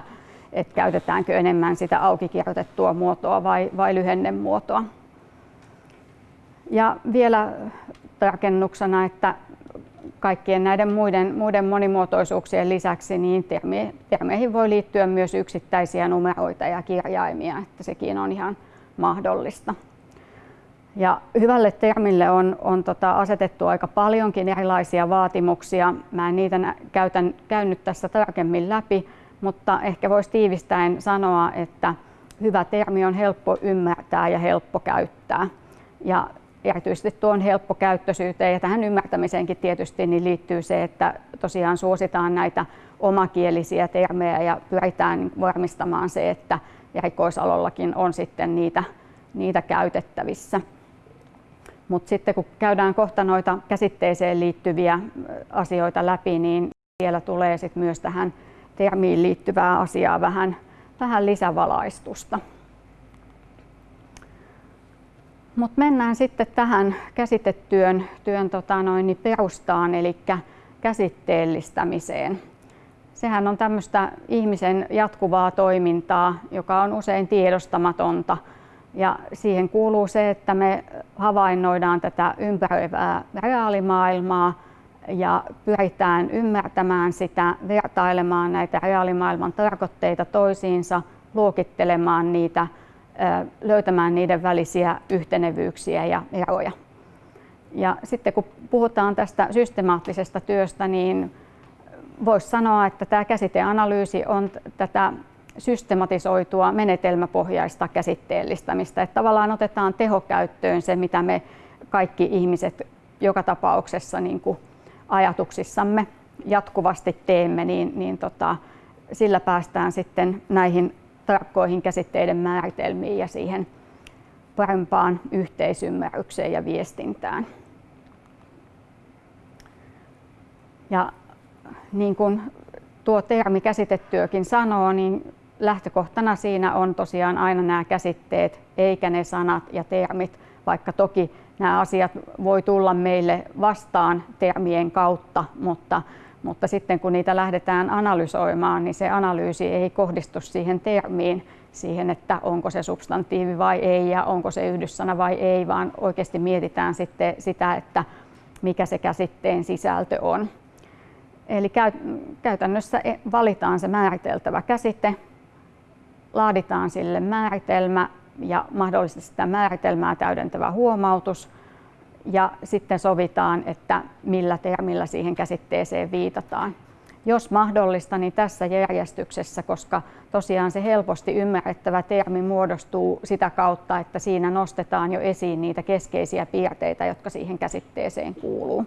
että käytetäänkö enemmän sitä aukikirjoitettua muotoa vai, vai lyhennemuotoa. Ja vielä tarkennuksena, että kaikkien näiden muiden, muiden monimuotoisuuksien lisäksi niin termi, termeihin voi liittyä myös yksittäisiä numeroita ja kirjaimia, että sekin on ihan mahdollista. Ja hyvälle termille on, on tota asetettu aika paljonkin erilaisia vaatimuksia. Mä en niitä käytän, käynyt tässä tarkemmin läpi, mutta ehkä voisi tiivistäen sanoa, että hyvä termi on helppo ymmärtää ja helppo käyttää. Ja erityisesti tuon helppokäyttöisyyteen ja tähän ymmärtämiseenkin tietysti niin liittyy se, että tosiaan suositaan näitä omakielisiä termejä ja pyritään varmistamaan se, että erikoisalollakin on sitten niitä, niitä käytettävissä. Mutta sitten kun käydään kohta noita käsitteeseen liittyviä asioita läpi, niin siellä tulee sitten myös tähän termiin liittyvää asiaa vähän, vähän lisävalaistusta. Mutta mennään sitten tähän käsitetyön työn, tota noin, niin perustaan, eli käsitteellistämiseen. Sehän on tämmöistä ihmisen jatkuvaa toimintaa, joka on usein tiedostamatonta. Ja siihen kuuluu se, että me havainnoidaan tätä ympäröivää reaalimaailmaa ja pyritään ymmärtämään sitä, vertailemaan näitä reaalimaailman tarkoitteita toisiinsa, luokittelemaan niitä löytämään niiden välisiä yhtenevyyksiä ja eroja. Ja sitten kun puhutaan tästä systemaattisesta työstä, niin voisi sanoa, että tämä käsiteanalyysi on tätä systematisoitua menetelmäpohjaista käsitteellistämistä. Että tavallaan otetaan tehokäyttöön se, mitä me kaikki ihmiset joka tapauksessa niin kuin ajatuksissamme jatkuvasti teemme, niin, niin tota, sillä päästään sitten näihin tarkkoihin käsitteiden määritelmiin ja siihen parempaan yhteisymmärrykseen ja viestintään. Ja niin kuin tuo termi käsitetyökin sanoo, niin lähtökohtana siinä on tosiaan aina nämä käsitteet, eikä ne sanat ja termit, vaikka toki nämä asiat voi tulla meille vastaan termien kautta, mutta mutta sitten kun niitä lähdetään analysoimaan, niin se analyysi ei kohdistu siihen termiin, siihen, että onko se substantiivi vai ei ja onko se yhdyssana vai ei, vaan oikeasti mietitään sitten sitä, että mikä se käsitteen sisältö on. Eli käytännössä e, valitaan se määriteltävä käsite, laaditaan sille määritelmä ja mahdollisesti sitä määritelmää täydentävä huomautus – ja sitten sovitaan, että millä termillä siihen käsitteeseen viitataan. Jos mahdollista, niin tässä järjestyksessä, koska tosiaan se helposti ymmärrettävä termi muodostuu sitä kautta, että siinä nostetaan jo esiin niitä keskeisiä piirteitä, jotka siihen käsitteeseen kuuluu.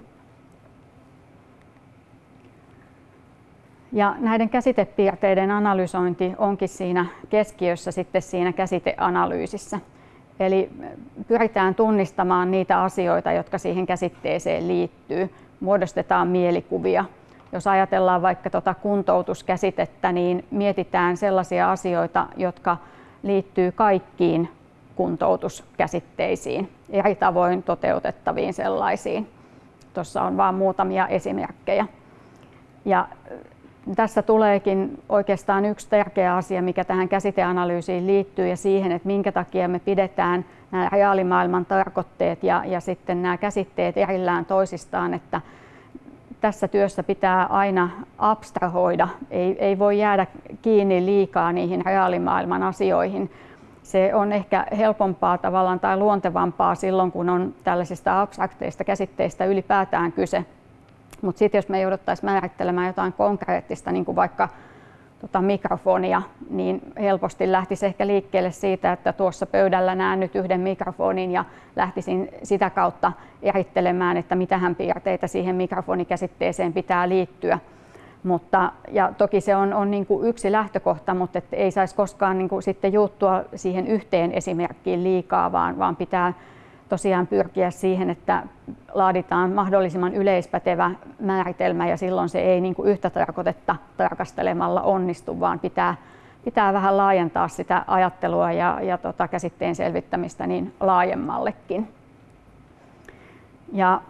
Ja näiden käsitepiirteiden analysointi onkin siinä keskiössä sitten siinä käsiteanalyysissä. Eli pyritään tunnistamaan niitä asioita, jotka siihen käsitteeseen liittyy. Muodostetaan mielikuvia. Jos ajatellaan vaikka tuota kuntoutuskäsitettä, niin mietitään sellaisia asioita, jotka liittyy kaikkiin kuntoutuskäsitteisiin, eri tavoin toteutettaviin sellaisiin. Tuossa on vain muutamia esimerkkejä. Ja tässä tuleekin oikeastaan yksi tärkeä asia, mikä tähän käsiteanalyysiin liittyy ja siihen, että minkä takia me pidetään nämä reaalimaailman tarkoitteet ja, ja sitten nämä käsitteet erillään toisistaan, että tässä työssä pitää aina abstrahoida, ei, ei voi jäädä kiinni liikaa niihin reaalimaailman asioihin. Se on ehkä helpompaa tavallaan tai luontevampaa silloin, kun on tällaisista abstrakteista käsitteistä ylipäätään kyse. Mutta sitten jos me jouduttaisiin määrittelemään jotain konkreettista, niin kuin vaikka tota mikrofonia, niin helposti lähtisi ehkä liikkeelle siitä, että tuossa pöydällä näen nyt yhden mikrofonin ja lähtisin sitä kautta erittelemään, että mitähän piirteitä siihen mikrofonikäsitteeseen pitää liittyä. Mutta, ja toki se on, on niin kuin yksi lähtökohta, mutta et ei saisi koskaan niin kuin sitten juuttua siihen yhteen esimerkkiin liikaa, vaan, vaan pitää tosiaan pyrkiä siihen, että laaditaan mahdollisimman yleispätevä määritelmä ja silloin se ei niin kuin yhtä tarkoitetta tarkastelemalla onnistu, vaan pitää, pitää vähän laajentaa sitä ajattelua ja, ja tota käsitteen selvittämistä niin laajemmallekin. Ja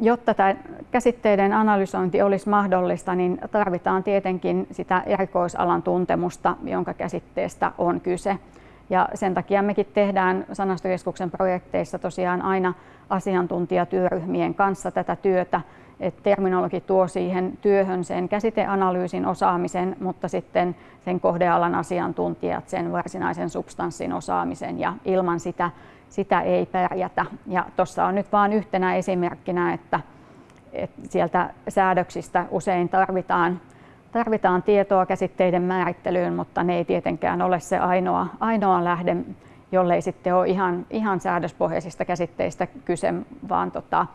jotta tämä käsitteiden analysointi olisi mahdollista, niin tarvitaan tietenkin sitä erikoisalan tuntemusta, jonka käsitteestä on kyse. Ja sen takia mekin tehdään Sanastokeskuksen projekteissa tosiaan aina asiantuntijatyöryhmien kanssa tätä työtä että terminologi tuo siihen työhön sen käsiteanalyysin osaamisen, mutta sitten sen kohdealan asiantuntijat sen varsinaisen substanssin osaamisen ja ilman sitä, sitä ei pärjätä. Ja tuossa on nyt vain yhtenä esimerkkinä, että, että sieltä säädöksistä usein tarvitaan Tarvitaan tietoa käsitteiden määrittelyyn, mutta ne ei tietenkään ole se ainoa, ainoa lähde, jollei sitten ole ihan, ihan säädöspohjaisista käsitteistä kyse, vaan tota,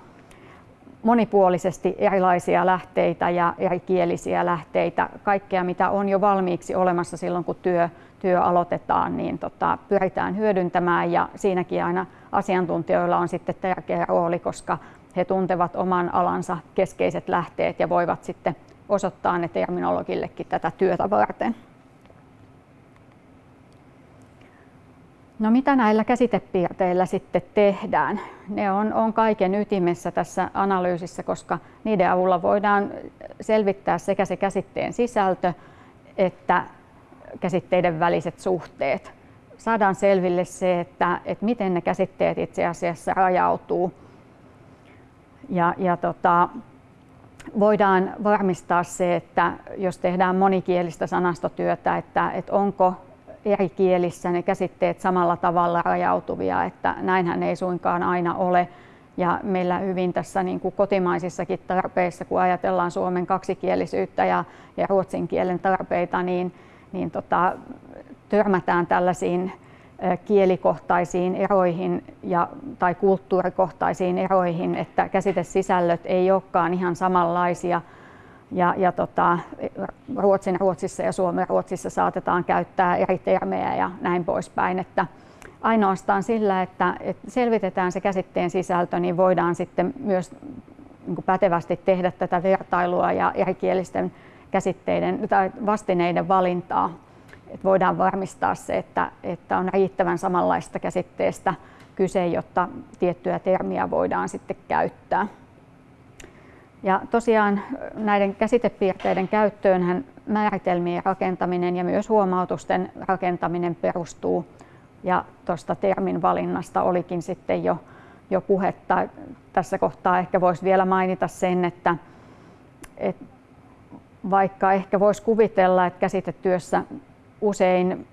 monipuolisesti erilaisia lähteitä ja erikielisiä lähteitä, kaikkea mitä on jo valmiiksi olemassa silloin kun työ, työ aloitetaan, niin tota, pyritään hyödyntämään. Ja siinäkin aina asiantuntijoilla on sitten tärkeä rooli, koska he tuntevat oman alansa keskeiset lähteet ja voivat sitten osoittaa ne terminologillekin tätä työtä varten. No mitä näillä käsitepiirteillä sitten tehdään? Ne on, on kaiken ytimessä tässä analyysissä, koska niiden avulla voidaan selvittää sekä se käsitteen sisältö että käsitteiden väliset suhteet. Saadaan selville se, että, että miten ne käsitteet itse asiassa rajautuu. Ja, ja tota, voidaan varmistaa se, että jos tehdään monikielistä sanastotyötä, että, että onko eri kielissä ne käsitteet samalla tavalla rajautuvia, että näinhän ei suinkaan aina ole. Ja meillä hyvin tässä niin kuin kotimaisissakin tarpeissa, kun ajatellaan Suomen kaksikielisyyttä ja, ja ruotsin kielen tarpeita, niin, niin tota, törmätään tällaisiin kielikohtaisiin eroihin ja, tai kulttuurikohtaisiin eroihin, että käsitesisällöt ei olekaan ihan samanlaisia. Ja, ja tota, Ruotsin Ruotsissa ja Suomen Ruotsissa saatetaan käyttää eri termejä ja näin poispäin. Että ainoastaan sillä, että, että selvitetään se käsitteen sisältö, niin voidaan sitten myös niin pätevästi tehdä tätä vertailua ja erikielisten käsitteiden tai vastineiden valintaa että voidaan varmistaa se, että, että on riittävän samanlaista käsitteestä kyse, jotta tiettyä termiä voidaan sitten käyttää. Ja tosiaan näiden käsitepiirteiden käyttöönhän määritelmien rakentaminen ja myös huomautusten rakentaminen perustuu. Ja tuosta termin valinnasta olikin sitten jo, jo puhetta. Tässä kohtaa ehkä voisi vielä mainita sen, että, että vaikka ehkä voisi kuvitella, että käsitetyössä usein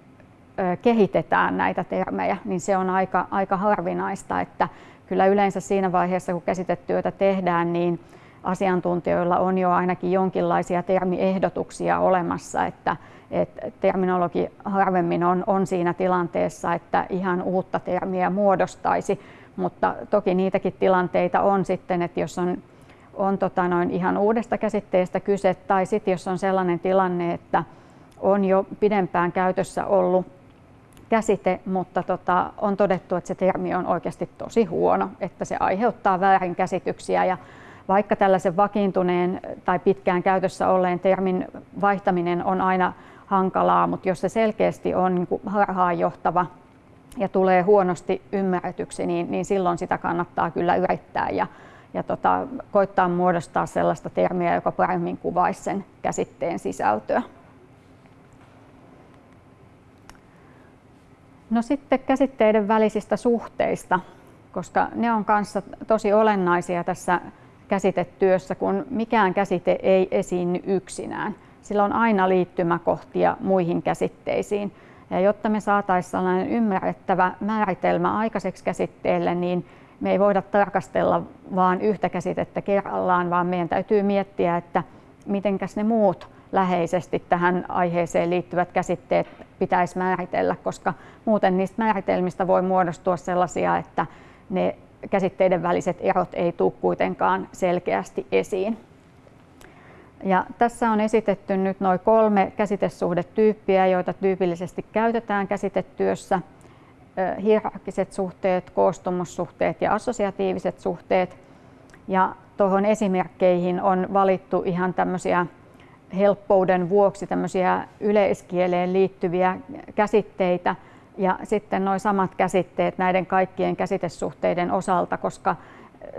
kehitetään näitä termejä, niin se on aika, aika harvinaista, että kyllä yleensä siinä vaiheessa, kun käsitetyötä tehdään, niin asiantuntijoilla on jo ainakin jonkinlaisia termiehdotuksia olemassa, että, että terminologi harvemmin on, on siinä tilanteessa, että ihan uutta termiä muodostaisi, mutta toki niitäkin tilanteita on sitten, että jos on, on tota noin ihan uudesta käsitteestä kyse, tai sitten jos on sellainen tilanne, että on jo pidempään käytössä ollut käsite, mutta tota, on todettu, että se termi on oikeasti tosi huono, että se aiheuttaa väärinkäsityksiä ja vaikka tällaisen vakiintuneen tai pitkään käytössä olleen termin vaihtaminen on aina hankalaa, mutta jos se selkeästi on niin kuin harhaanjohtava ja tulee huonosti ymmärretyksi, niin, niin silloin sitä kannattaa kyllä yrittää ja, ja tota, koittaa muodostaa sellaista termiä, joka paremmin kuvaisi sen käsitteen sisältöä. No sitten käsitteiden välisistä suhteista, koska ne on kanssa tosi olennaisia tässä käsitetyössä, kun mikään käsite ei esiinny yksinään. Sillä on aina liittymäkohtia muihin käsitteisiin. Ja jotta me saataisiin sellainen ymmärrettävä määritelmä aikaiseksi käsitteelle, niin me ei voida tarkastella vain yhtä käsitettä kerrallaan, vaan meidän täytyy miettiä, että mitenkäs ne muut läheisesti tähän aiheeseen liittyvät käsitteet pitäisi määritellä, koska muuten niistä määritelmistä voi muodostua sellaisia, että ne käsitteiden väliset erot ei tule kuitenkaan selkeästi esiin. Ja tässä on esitetty nyt noin kolme käsitesuhdetyyppiä, joita tyypillisesti käytetään käsitetyössä. Hierarkiset suhteet, koostumussuhteet ja assosiatiiviset suhteet. Ja tuohon esimerkkeihin on valittu ihan tämmöisiä helppouden vuoksi tämmöisiä yleiskieleen liittyviä käsitteitä ja sitten nuo samat käsitteet näiden kaikkien käsitesuhteiden osalta, koska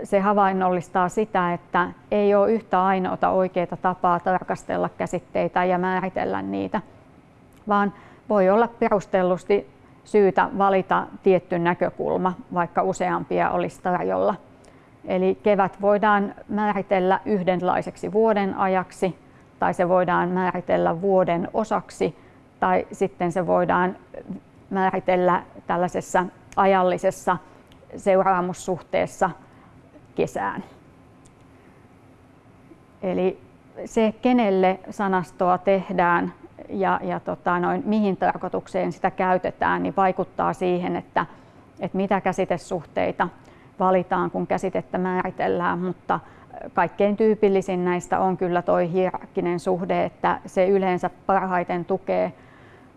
se havainnollistaa sitä, että ei ole yhtä ainoata oikeaa tapaa tarkastella käsitteitä ja määritellä niitä, vaan voi olla perustellusti syytä valita tietty näkökulma, vaikka useampia olisi tarjolla. Eli kevät voidaan määritellä yhdenlaiseksi vuoden ajaksi tai se voidaan määritellä vuoden osaksi tai sitten se voidaan määritellä tällaisessa ajallisessa seuraamussuhteessa kesään. Eli se, kenelle sanastoa tehdään ja, ja tota noin, mihin tarkoitukseen sitä käytetään, niin vaikuttaa siihen, että, että mitä käsitesuhteita valitaan, kun käsitettä määritellään, mutta kaikkein tyypillisin näistä on kyllä tuo hierarkkinen suhde, että se yleensä parhaiten tukee,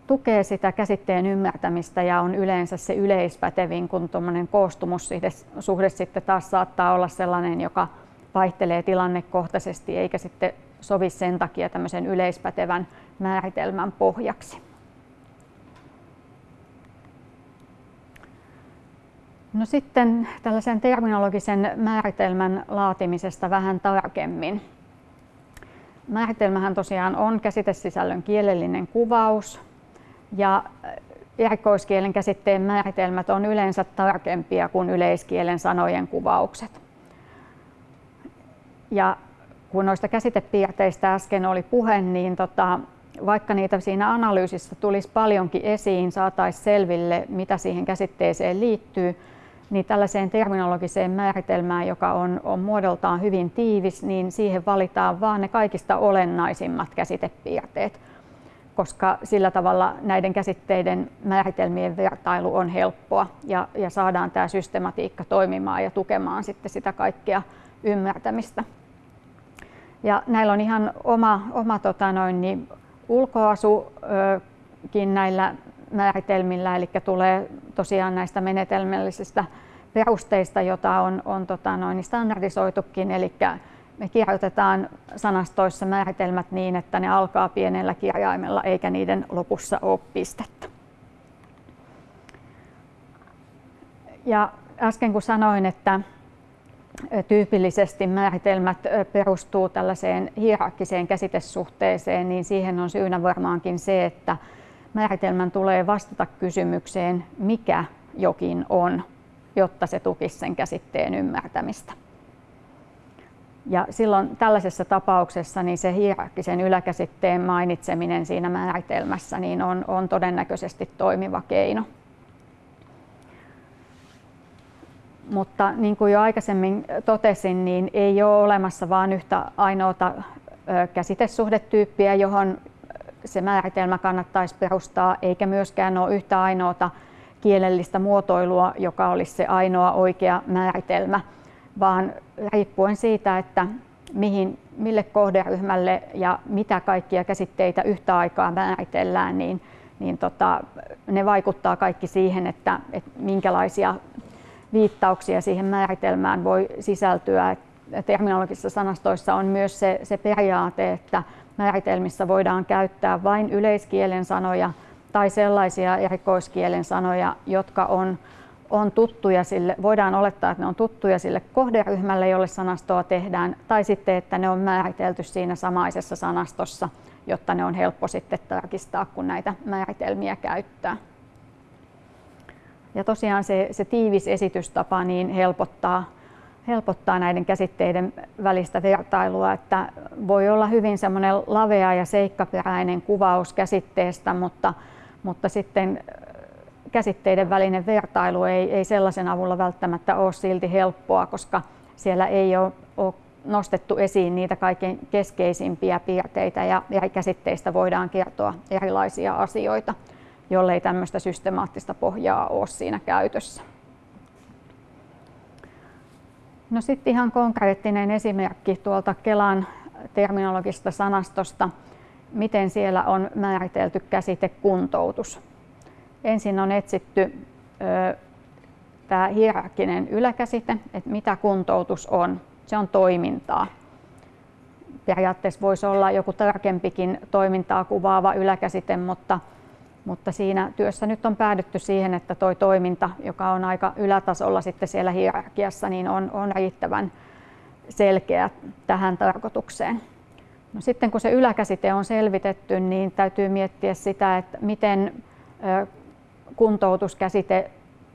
tukee sitä käsitteen ymmärtämistä ja on yleensä se yleispätevin, kun tuommoinen koostumussuhde sitten taas saattaa olla sellainen, joka vaihtelee tilannekohtaisesti eikä sitten sovi sen takia tämmöisen yleispätevän määritelmän pohjaksi. No sitten tällaisen terminologisen määritelmän laatimisesta vähän tarkemmin. Määritelmähän tosiaan on käsitesisällön kielellinen kuvaus ja erikoiskielen käsitteen määritelmät on yleensä tarkempia kuin yleiskielen sanojen kuvaukset. Ja kun noista käsitepiirteistä äsken oli puhe, niin tota, vaikka niitä siinä analyysissä tulisi paljonkin esiin, saataisiin selville, mitä siihen käsitteeseen liittyy, niin tällaiseen terminologiseen määritelmään, joka on, on muodoltaan hyvin tiivis, niin siihen valitaan vain ne kaikista olennaisimmat käsitepiirteet, koska sillä tavalla näiden käsitteiden määritelmien vertailu on helppoa ja, ja saadaan tämä systematiikka toimimaan ja tukemaan sitten sitä kaikkea ymmärtämistä. Ja näillä on ihan oma, oma tota noin, niin ulkoasukin näillä määritelmillä, eli tulee tosiaan näistä menetelmällisistä perusteista, jota on, on tota noin, standardisoitukin, eli me kirjoitetaan sanastoissa määritelmät niin, että ne alkaa pienellä kirjaimella eikä niiden lopussa ole pistettä. Ja äsken kun sanoin, että tyypillisesti määritelmät perustuu tällaiseen hierarkkiseen käsitesuhteeseen, niin siihen on syynä varmaankin se, että määritelmän tulee vastata kysymykseen, mikä jokin on, jotta se tukisi sen käsitteen ymmärtämistä. Ja silloin tällaisessa tapauksessa niin se hierarkkisen yläkäsitteen mainitseminen siinä määritelmässä niin on, on todennäköisesti toimiva keino. Mutta niin kuin jo aikaisemmin totesin, niin ei ole olemassa vain yhtä ainoata käsitesuhdetyyppiä, johon se määritelmä kannattaisi perustaa, eikä myöskään ole yhtä ainoata kielellistä muotoilua, joka olisi se ainoa oikea määritelmä, vaan riippuen siitä, että mihin, mille kohderyhmälle ja mitä kaikkia käsitteitä yhtä aikaa määritellään, niin, niin tota, ne vaikuttaa kaikki siihen, että, että minkälaisia viittauksia siihen määritelmään voi sisältyä. Terminologisissa sanastoissa on myös se, se periaate, että määritelmissä voidaan käyttää vain yleiskielen sanoja tai sellaisia erikoiskielen sanoja, jotka on, on tuttuja sille, voidaan olettaa, että ne on tuttuja sille kohderyhmälle, jolle sanastoa tehdään, tai sitten, että ne on määritelty siinä samaisessa sanastossa, jotta ne on helppo sitten tarkistaa, kun näitä määritelmiä käyttää. Ja tosiaan se, se tiivis esitystapa niin helpottaa, helpottaa näiden käsitteiden välistä vertailua, että voi olla hyvin semmoinen lavea ja seikkaperäinen kuvaus käsitteestä, mutta, mutta sitten käsitteiden välinen vertailu ei, ei sellaisen avulla välttämättä ole silti helppoa, koska siellä ei ole, ole nostettu esiin niitä kaikkein keskeisimpiä piirteitä ja eri käsitteistä voidaan kertoa erilaisia asioita jollei tämmöistä systemaattista pohjaa ole siinä käytössä. No sitten ihan konkreettinen esimerkki tuolta Kelan terminologista sanastosta, miten siellä on määritelty käsite kuntoutus. Ensin on etsitty tämä hierarkkinen yläkäsite, että mitä kuntoutus on. Se on toimintaa. Periaatteessa voisi olla joku tarkempikin toimintaa kuvaava yläkäsite, mutta mutta siinä työssä nyt on päädytty siihen, että tuo toiminta, joka on aika ylätasolla sitten siellä hierarkiassa, niin on, on riittävän selkeä tähän tarkoitukseen. No sitten kun se yläkäsite on selvitetty, niin täytyy miettiä sitä, että miten kuntoutuskäsite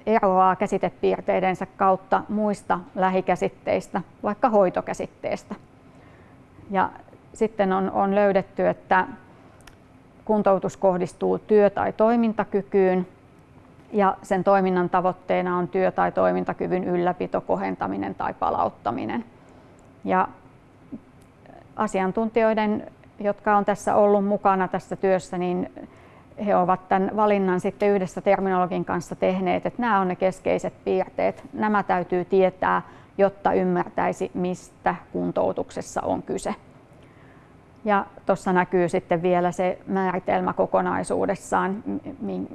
eroaa käsitepiirteidensä kautta muista lähikäsitteistä, vaikka hoitokäsitteestä. Ja sitten on, on löydetty, että kuntoutus kohdistuu työ- tai toimintakykyyn ja sen toiminnan tavoitteena on työ- tai toimintakyvyn ylläpito, kohentaminen tai palauttaminen. Ja asiantuntijoiden, jotka on tässä ollut mukana tässä työssä, niin he ovat tämän valinnan sitten yhdessä terminologin kanssa tehneet, että nämä on ne keskeiset piirteet. Nämä täytyy tietää, jotta ymmärtäisi, mistä kuntoutuksessa on kyse. Ja tuossa näkyy sitten vielä se määritelmä kokonaisuudessaan,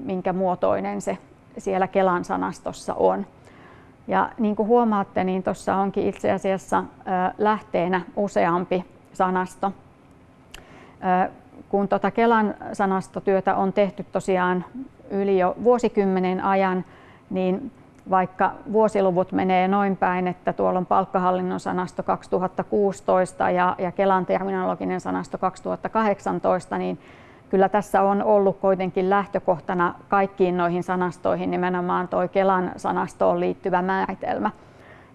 minkä muotoinen se siellä Kelan sanastossa on. Ja niin kuin huomaatte, niin tuossa onkin itse asiassa lähteenä useampi sanasto. Kun tuota Kelan sanastotyötä on tehty tosiaan yli jo vuosikymmenen ajan, niin vaikka vuosiluvut menee noin päin, että tuolla on palkkahallinnon sanasto 2016 ja, ja Kelan terminologinen sanasto 2018, niin kyllä tässä on ollut kuitenkin lähtökohtana kaikkiin noihin sanastoihin nimenomaan tuo Kelan sanastoon liittyvä määritelmä.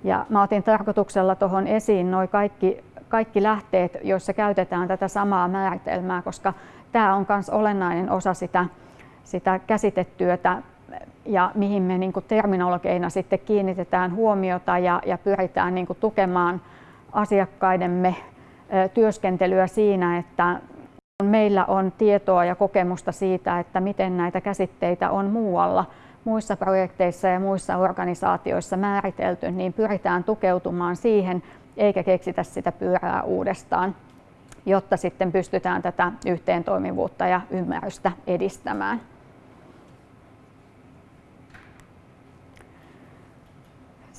Ja mä otin tarkoituksella tuohon esiin noin kaikki, kaikki lähteet, joissa käytetään tätä samaa määritelmää, koska tämä on myös olennainen osa sitä, sitä käsitetyötä ja mihin me niin terminologeina sitten kiinnitetään huomiota ja, ja pyritään niin tukemaan asiakkaidemme työskentelyä siinä, että meillä on tietoa ja kokemusta siitä, että miten näitä käsitteitä on muualla muissa projekteissa ja muissa organisaatioissa määritelty, niin pyritään tukeutumaan siihen eikä keksitä sitä pyörää uudestaan, jotta sitten pystytään tätä yhteentoimivuutta ja ymmärrystä edistämään.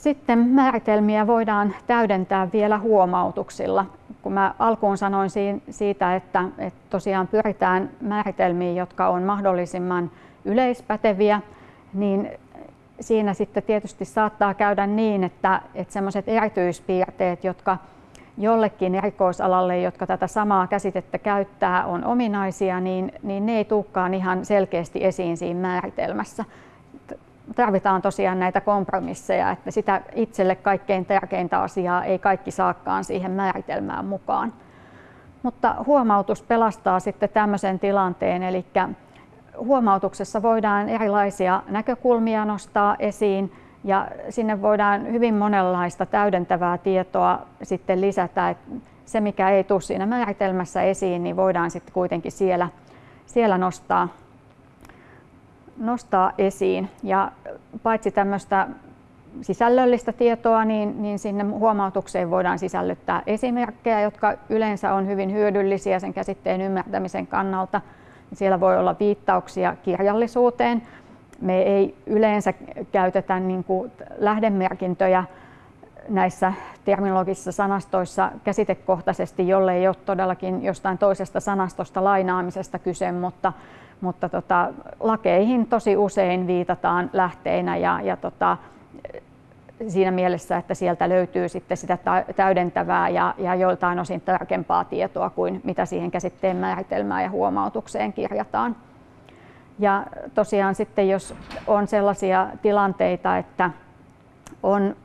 Sitten määritelmiä voidaan täydentää vielä huomautuksilla. Kun mä alkuun sanoin siitä, että, tosiaan pyritään määritelmiin, jotka on mahdollisimman yleispäteviä, niin siinä sitten tietysti saattaa käydä niin, että, että sellaiset erityispiirteet, jotka jollekin erikoisalalle, jotka tätä samaa käsitettä käyttää, on ominaisia, niin, niin ne ei tulekaan ihan selkeästi esiin siinä määritelmässä tarvitaan tosiaan näitä kompromisseja, että sitä itselle kaikkein tärkeintä asiaa ei kaikki saakaan siihen määritelmään mukaan. Mutta huomautus pelastaa sitten tämmöisen tilanteen, eli huomautuksessa voidaan erilaisia näkökulmia nostaa esiin ja sinne voidaan hyvin monenlaista täydentävää tietoa sitten lisätä. Että se, mikä ei tule siinä määritelmässä esiin, niin voidaan sitten kuitenkin siellä, siellä nostaa nostaa esiin. Ja paitsi tämmöistä sisällöllistä tietoa, niin, niin sinne huomautukseen voidaan sisällyttää esimerkkejä, jotka yleensä on hyvin hyödyllisiä sen käsitteen ymmärtämisen kannalta. Siellä voi olla viittauksia kirjallisuuteen. Me ei yleensä käytetä niin kuin lähdemerkintöjä näissä terminologisissa sanastoissa käsitekohtaisesti, jolle ei ole todellakin jostain toisesta sanastosta lainaamisesta kyse, mutta mutta tota, lakeihin tosi usein viitataan lähteinä ja, ja tota, siinä mielessä, että sieltä löytyy sitten sitä täydentävää ja, ja joiltain osin tarkempaa tietoa kuin mitä siihen käsitteen määritelmään ja huomautukseen kirjataan. Ja tosiaan sitten jos on sellaisia tilanteita, että on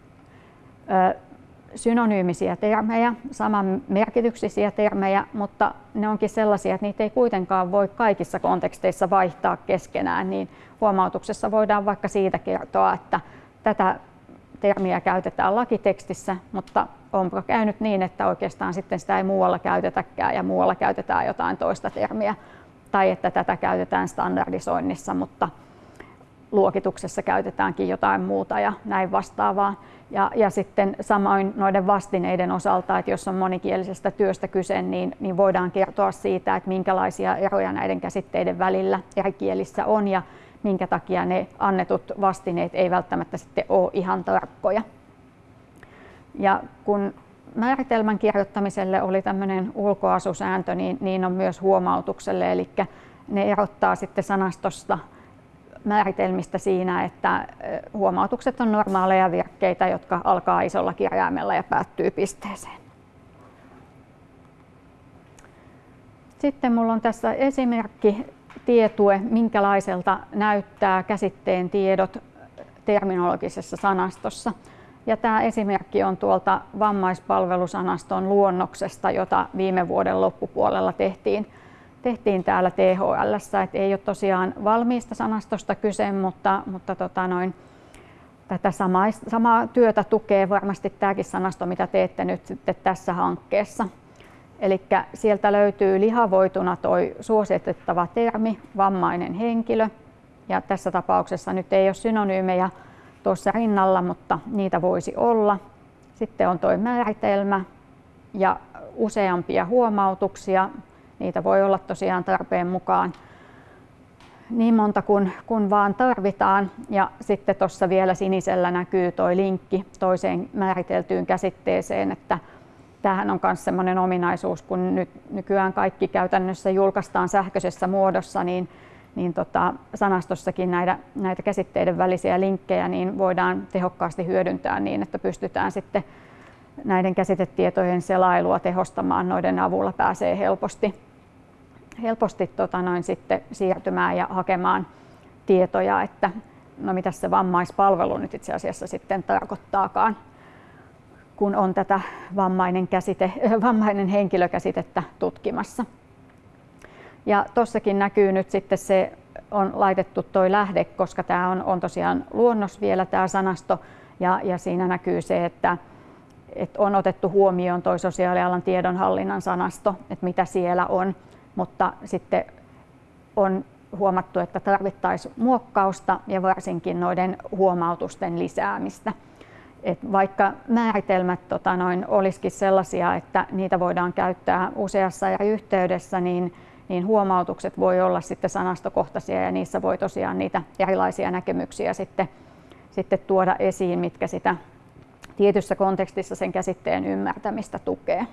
synonyymisiä termejä, saman merkityksisiä termejä, mutta ne onkin sellaisia, että niitä ei kuitenkaan voi kaikissa konteksteissa vaihtaa keskenään, niin huomautuksessa voidaan vaikka siitä kertoa, että tätä termiä käytetään lakitekstissä, mutta onko käynyt niin, että oikeastaan sitten sitä ei muualla käytetäkään ja muualla käytetään jotain toista termiä, tai että tätä käytetään standardisoinnissa, mutta luokituksessa käytetäänkin jotain muuta ja näin vastaavaa. Ja, ja sitten samoin noiden vastineiden osalta, että jos on monikielisestä työstä kyse, niin, niin voidaan kertoa siitä, että minkälaisia eroja näiden käsitteiden välillä eri kielissä on ja minkä takia ne annetut vastineet ei välttämättä sitten ole ihan tarkkoja. Ja kun määritelmän kirjoittamiselle oli tämmöinen ulkoasusääntö, niin, niin on myös huomautukselle, eli ne erottaa sitten sanastosta määritelmistä siinä, että huomautukset on normaaleja virkkeitä, jotka alkaa isolla kirjaimella ja päättyy pisteeseen. Sitten minulla on tässä esimerkki tietue, minkälaiselta näyttää käsitteen tiedot terminologisessa sanastossa. Ja tämä esimerkki on tuolta vammaispalvelusanaston luonnoksesta, jota viime vuoden loppupuolella tehtiin, tehtiin täällä THL. Et ei ole tosiaan valmiista sanastosta kyse, mutta, mutta tota noin, tätä samaa, samaa työtä tukee varmasti tämäkin sanasto, mitä teette nyt sitten tässä hankkeessa. Eli sieltä löytyy lihavoituna tuo suositettava termi, vammainen henkilö. Ja tässä tapauksessa nyt ei ole synonyymejä tuossa rinnalla, mutta niitä voisi olla. Sitten on tuo määritelmä ja useampia huomautuksia. Niitä voi olla tosiaan tarpeen mukaan niin monta kuin, kun vaan tarvitaan. Ja sitten tuossa vielä sinisellä näkyy tuo linkki toiseen määriteltyyn käsitteeseen, että tämähän on myös sellainen ominaisuus, kun nyt nykyään kaikki käytännössä julkaistaan sähköisessä muodossa, niin, niin tota, sanastossakin näitä, näitä käsitteiden välisiä linkkejä niin voidaan tehokkaasti hyödyntää niin, että pystytään sitten näiden käsitetietojen selailua tehostamaan, noiden avulla pääsee helposti, helposti tota noin sitten siirtymään ja hakemaan tietoja, että no mitä se vammaispalvelu nyt itse asiassa sitten tarkoittaakaan kun on tätä vammainen, käsite, vammainen henkilökäsitettä tutkimassa. Ja tuossakin näkyy nyt sitten se, on laitettu toi lähde, koska tämä on, on tosiaan luonnos vielä tämä sanasto, ja, ja siinä näkyy se, että, että on otettu huomioon tuo sosiaalialan tiedonhallinnan sanasto, että mitä siellä on, mutta sitten on huomattu, että tarvittaisiin muokkausta ja varsinkin noiden huomautusten lisäämistä. Et vaikka määritelmät tota noin, olisikin sellaisia, että niitä voidaan käyttää useassa eri yhteydessä, niin, niin huomautukset voi olla sitten sanastokohtaisia ja niissä voi tosiaan niitä erilaisia näkemyksiä sitten, sitten tuoda esiin, mitkä sitä tietyssä kontekstissa sen käsitteen ymmärtämistä tukee.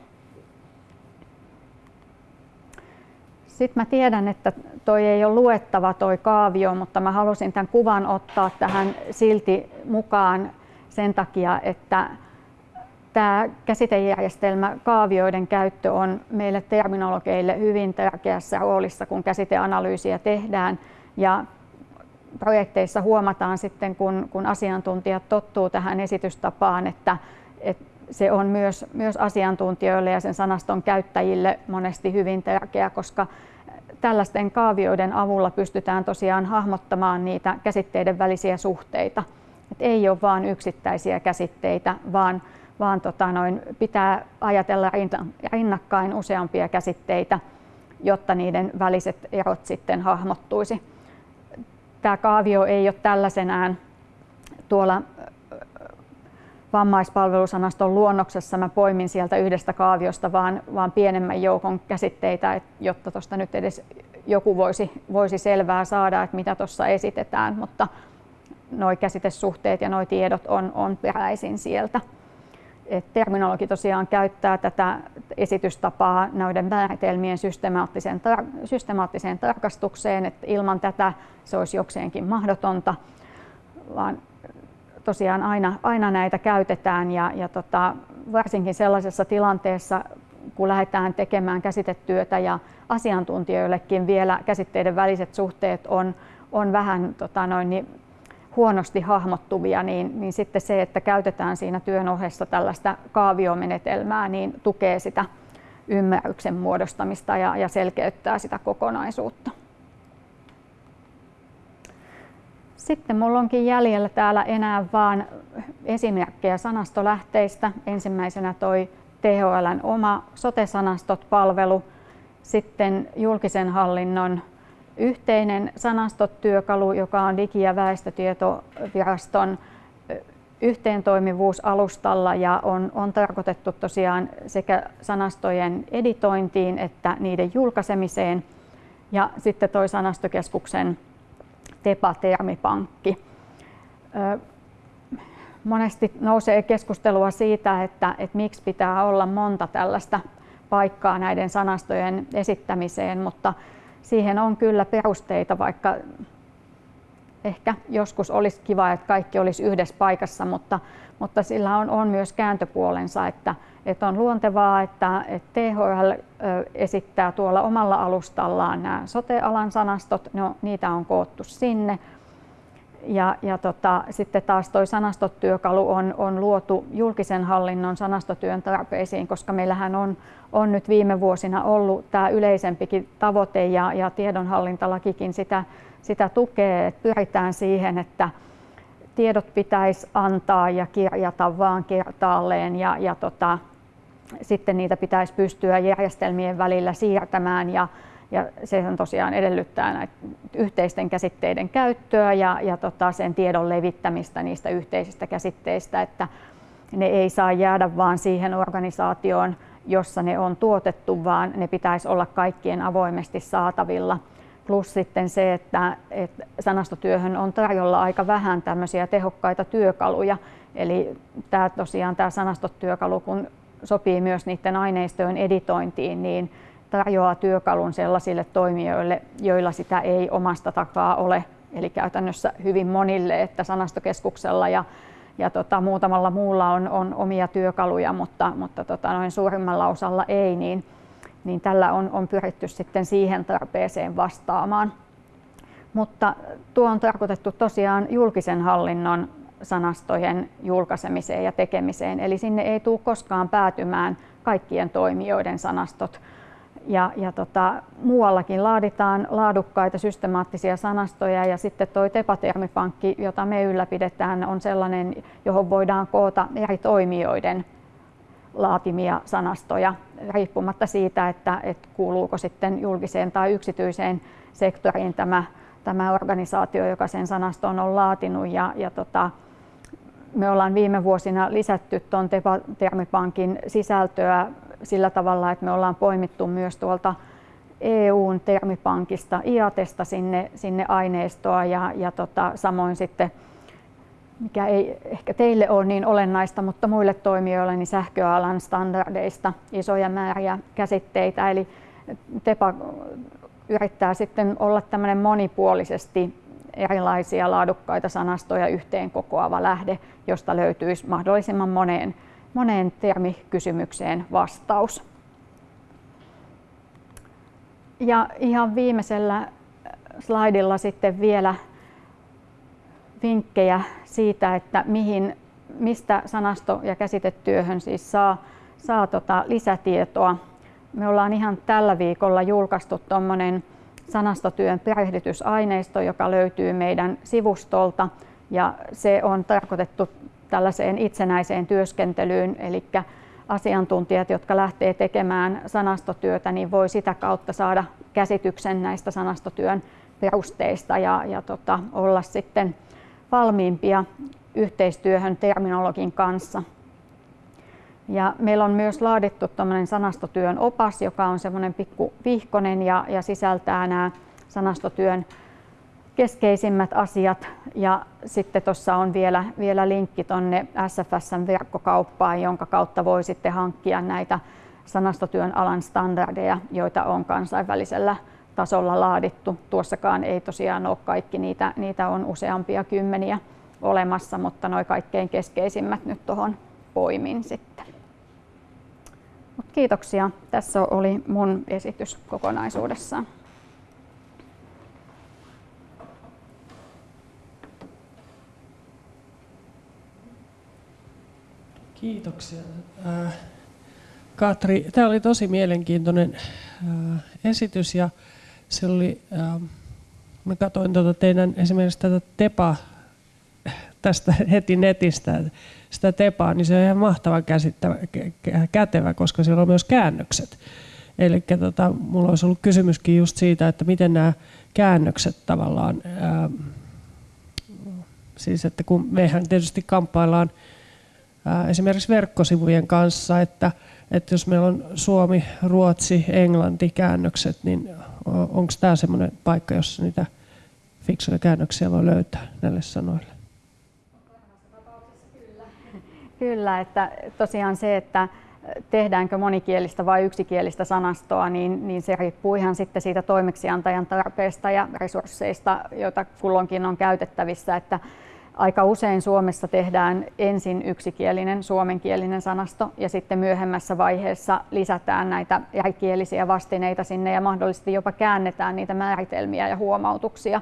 Sitten mä tiedän, että toi ei ole luettava toi kaavio, mutta mä halusin tämän kuvan ottaa tähän silti mukaan sen takia, että tämä käsitejärjestelmä kaavioiden käyttö on meille terminologeille hyvin tärkeässä roolissa, kun käsiteanalyysiä tehdään. Ja projekteissa huomataan sitten, kun, kun asiantuntijat tottuu tähän esitystapaan, että, että se on myös, myös asiantuntijoille ja sen sanaston käyttäjille monesti hyvin tärkeä, koska tällaisten kaavioiden avulla pystytään tosiaan hahmottamaan niitä käsitteiden välisiä suhteita. Et ei ole vain yksittäisiä käsitteitä, vaan, vaan tota noin, pitää ajatella rinnakkain useampia käsitteitä, jotta niiden väliset erot sitten hahmottuisi. Tämä kaavio ei ole tällaisenään tuolla vammaispalvelusanaston luonnoksessa mä poimin sieltä yhdestä kaaviosta vaan, vaan pienemmän joukon käsitteitä, jotta tuosta nyt edes joku voisi, voisi selvää saada, että mitä tuossa esitetään, mutta nuo käsitesuhteet ja nuo tiedot on, on peräisin sieltä. Et terminologi tosiaan käyttää tätä esitystapaa näiden määritelmien systemaattiseen, tar- systemaattiseen tarkastukseen, että ilman tätä se olisi jokseenkin mahdotonta, vaan tosiaan aina, aina näitä käytetään ja, ja tota, varsinkin sellaisessa tilanteessa, kun lähdetään tekemään käsitetyötä ja asiantuntijoillekin vielä käsitteiden väliset suhteet on, on vähän tota noin, niin huonosti hahmottuvia, niin, niin sitten se, että käytetään siinä työn ohessa tällaista kaaviomenetelmää, niin tukee sitä ymmärryksen muodostamista ja, ja selkeyttää sitä kokonaisuutta. Sitten minulla onkin jäljellä täällä enää vain esimerkkejä sanastolähteistä. Ensimmäisenä toi THLn oma sote-sanastot-palvelu, sitten julkisen hallinnon yhteinen sanastotyökalu, joka on Digi- ja väestötietoviraston yhteentoimivuusalustalla ja on, on tarkoitettu tosiaan sekä sanastojen editointiin että niiden julkaisemiseen. Ja sitten toi sanastokeskuksen TEPA-termipankki. Monesti nousee keskustelua siitä, että, että miksi pitää olla monta tällaista paikkaa näiden sanastojen esittämiseen, mutta siihen on kyllä perusteita, vaikka ehkä joskus olisi kiva, että kaikki olisi yhdessä paikassa, mutta, mutta sillä on, on myös kääntöpuolensa, että, että on luontevaa, että, että THL esittää tuolla omalla alustallaan nämä sote-alan sanastot, no, niitä on koottu sinne. Ja, ja tota, sitten taas tuo sanastotyökalu on, on luotu julkisen hallinnon sanastotyön tarpeisiin, koska meillähän on, on nyt viime vuosina ollut tämä yleisempikin tavoite ja, ja tiedonhallintalakikin sitä, sitä tukee, että pyritään siihen, että tiedot pitäisi antaa ja kirjata vaan kertaalleen ja, ja tota, sitten niitä pitäisi pystyä järjestelmien välillä siirtämään ja, ja se on tosiaan edellyttää näitä yhteisten käsitteiden käyttöä ja, ja tota sen tiedon levittämistä niistä yhteisistä käsitteistä, että ne ei saa jäädä vaan siihen organisaatioon, jossa ne on tuotettu, vaan ne pitäisi olla kaikkien avoimesti saatavilla. Plus sitten se, että, että sanastotyöhön on tarjolla aika vähän tämmöisiä tehokkaita työkaluja. Eli tämä tosiaan tämä sanastotyökalu, kun sopii myös niiden aineistojen editointiin, niin tarjoaa työkalun sellaisille toimijoille, joilla sitä ei omasta takaa ole. Eli käytännössä hyvin monille, että sanastokeskuksella ja, ja tota, muutamalla muulla on, on omia työkaluja, mutta, mutta tota, noin suurimmalla osalla ei, niin, niin tällä on, on pyritty sitten siihen tarpeeseen vastaamaan. Mutta tuo on tarkoitettu tosiaan julkisen hallinnon sanastojen julkaisemiseen ja tekemiseen, eli sinne ei tule koskaan päätymään kaikkien toimijoiden sanastot ja, ja tota, muuallakin laaditaan laadukkaita systemaattisia sanastoja ja sitten tuo tepatermipankki, jota me ylläpidetään, on sellainen, johon voidaan koota eri toimijoiden laatimia sanastoja riippumatta siitä, että, että kuuluuko sitten julkiseen tai yksityiseen sektoriin tämä, tämä organisaatio, joka sen sanaston on laatinut. Ja, ja tota, me ollaan viime vuosina lisätty tuon Termipankin sisältöä sillä tavalla, että me ollaan poimittu myös tuolta EUn termipankista, IATesta sinne, sinne aineistoa ja, ja tota, samoin sitten mikä ei ehkä teille ole niin olennaista, mutta muille toimijoille niin sähköalan standardeista isoja määriä käsitteitä. Eli TEPA yrittää sitten olla tämmöinen monipuolisesti erilaisia laadukkaita sanastoja yhteen kokoava lähde, josta löytyisi mahdollisimman moneen moneen termikysymykseen vastaus. Ja ihan viimeisellä slaidilla sitten vielä vinkkejä siitä, että mihin, mistä sanasto- ja käsitetyöhön siis saa, saa tota lisätietoa. Me ollaan ihan tällä viikolla julkaistu tuommoinen sanastotyön perehdytysaineisto, joka löytyy meidän sivustolta ja se on tarkoitettu tällaiseen itsenäiseen työskentelyyn, eli asiantuntijat, jotka lähtee tekemään sanastotyötä, niin voi sitä kautta saada käsityksen näistä sanastotyön perusteista ja, ja tota, olla sitten valmiimpia yhteistyöhön terminologin kanssa. Ja meillä on myös laadittu sanastotyön opas, joka on semmoinen pikku vihkonen ja, ja sisältää nämä sanastotyön keskeisimmät asiat ja sitten tuossa on vielä, vielä linkki tuonne SFSn verkkokauppaan, jonka kautta voi sitten hankkia näitä sanastotyön alan standardeja, joita on kansainvälisellä tasolla laadittu. Tuossakaan ei tosiaan ole kaikki, niitä, niitä on useampia kymmeniä olemassa, mutta noin kaikkein keskeisimmät nyt tuohon poimin sitten. Mut kiitoksia. Tässä oli mun esitys kokonaisuudessaan. Kiitoksia. Äh, Katri, tämä oli tosi mielenkiintoinen äh, esitys ja se oli, äh, mä katsoin tuota teidän esimerkiksi tätä TEPA tästä heti netistä, sitä TEPAa, niin se on ihan mahtava käsittävä, kätevä, koska siellä on myös käännökset. Eli tota, mulla olisi ollut kysymyskin just siitä, että miten nämä käännökset tavallaan, ää, siis että kun mehän tietysti kamppaillaan esimerkiksi verkkosivujen kanssa, että, että jos meillä on Suomi, Ruotsi, Englanti käännökset, niin onko tämä semmoinen paikka, jossa niitä fiksuja käännöksiä voi löytää näille sanoille? Kyllä, että tosiaan se, että tehdäänkö monikielistä vai yksikielistä sanastoa, niin, niin se riippuu ihan sitten siitä toimeksiantajan tarpeesta ja resursseista, joita kulloinkin on käytettävissä. Että Aika usein Suomessa tehdään ensin yksikielinen suomenkielinen sanasto ja sitten myöhemmässä vaiheessa lisätään näitä erikielisiä vastineita sinne ja mahdollisesti jopa käännetään niitä määritelmiä ja huomautuksia.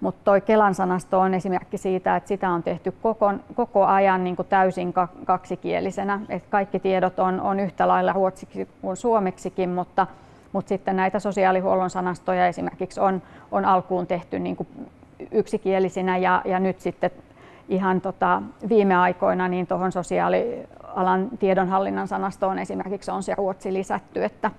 Mutta toi Kelan sanasto on esimerkki siitä, että sitä on tehty koko, koko ajan niin kuin täysin kaksikielisenä. Et kaikki tiedot on, on yhtä lailla ruotsiksi kuin suomeksikin, mutta, mutta sitten näitä sosiaalihuollon sanastoja esimerkiksi on, on alkuun tehty niin kuin yksikielisinä ja, ja nyt sitten ihan tota, viime aikoina niin tuohon sosiaalialan tiedonhallinnan sanastoon esimerkiksi on se ruotsi lisätty, että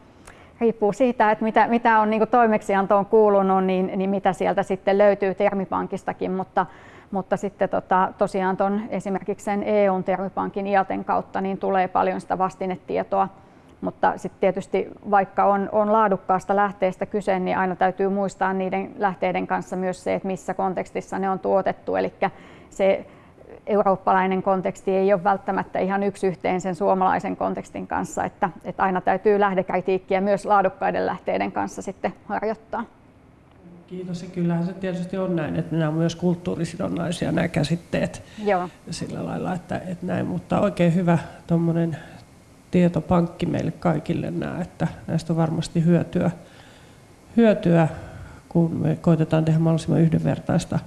riippuu siitä, että mitä, mitä on niin toimeksiantoon kuulunut, niin, niin mitä sieltä sitten löytyy termipankistakin, mutta, mutta sitten tota, tosiaan ton, esimerkiksi sen EUn termipankin IATen kautta niin tulee paljon sitä vastinetietoa, mutta sitten tietysti vaikka on, on laadukkaasta lähteestä kyse, niin aina täytyy muistaa niiden lähteiden kanssa myös se, että missä kontekstissa ne on tuotettu, eli se eurooppalainen konteksti ei ole välttämättä ihan yksi yhteen sen suomalaisen kontekstin kanssa, että, että aina täytyy lähdekritiikkiä myös laadukkaiden lähteiden kanssa sitten harjoittaa. Kiitos. Ja kyllähän se tietysti on näin, että nämä on myös kulttuurisidonnaisia nämä käsitteet Joo. sillä lailla, että, että näin, mutta oikein hyvä tuommoinen tietopankki meille kaikille nämä, että näistä on varmasti hyötyä, hyötyä kun me koitetaan tehdä mahdollisimman yhdenvertaista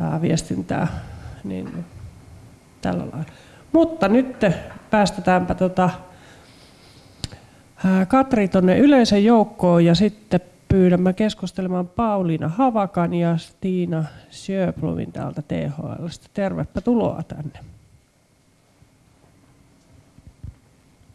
ää, viestintää, niin tällä lailla. Mutta nyt päästetäänpä tota, Katri tuonne yleisen joukkoon ja sitten pyydämme keskustelemaan Pauliina Havakan ja Stiina Sjöblomin täältä THL. Tervepä tuloa tänne.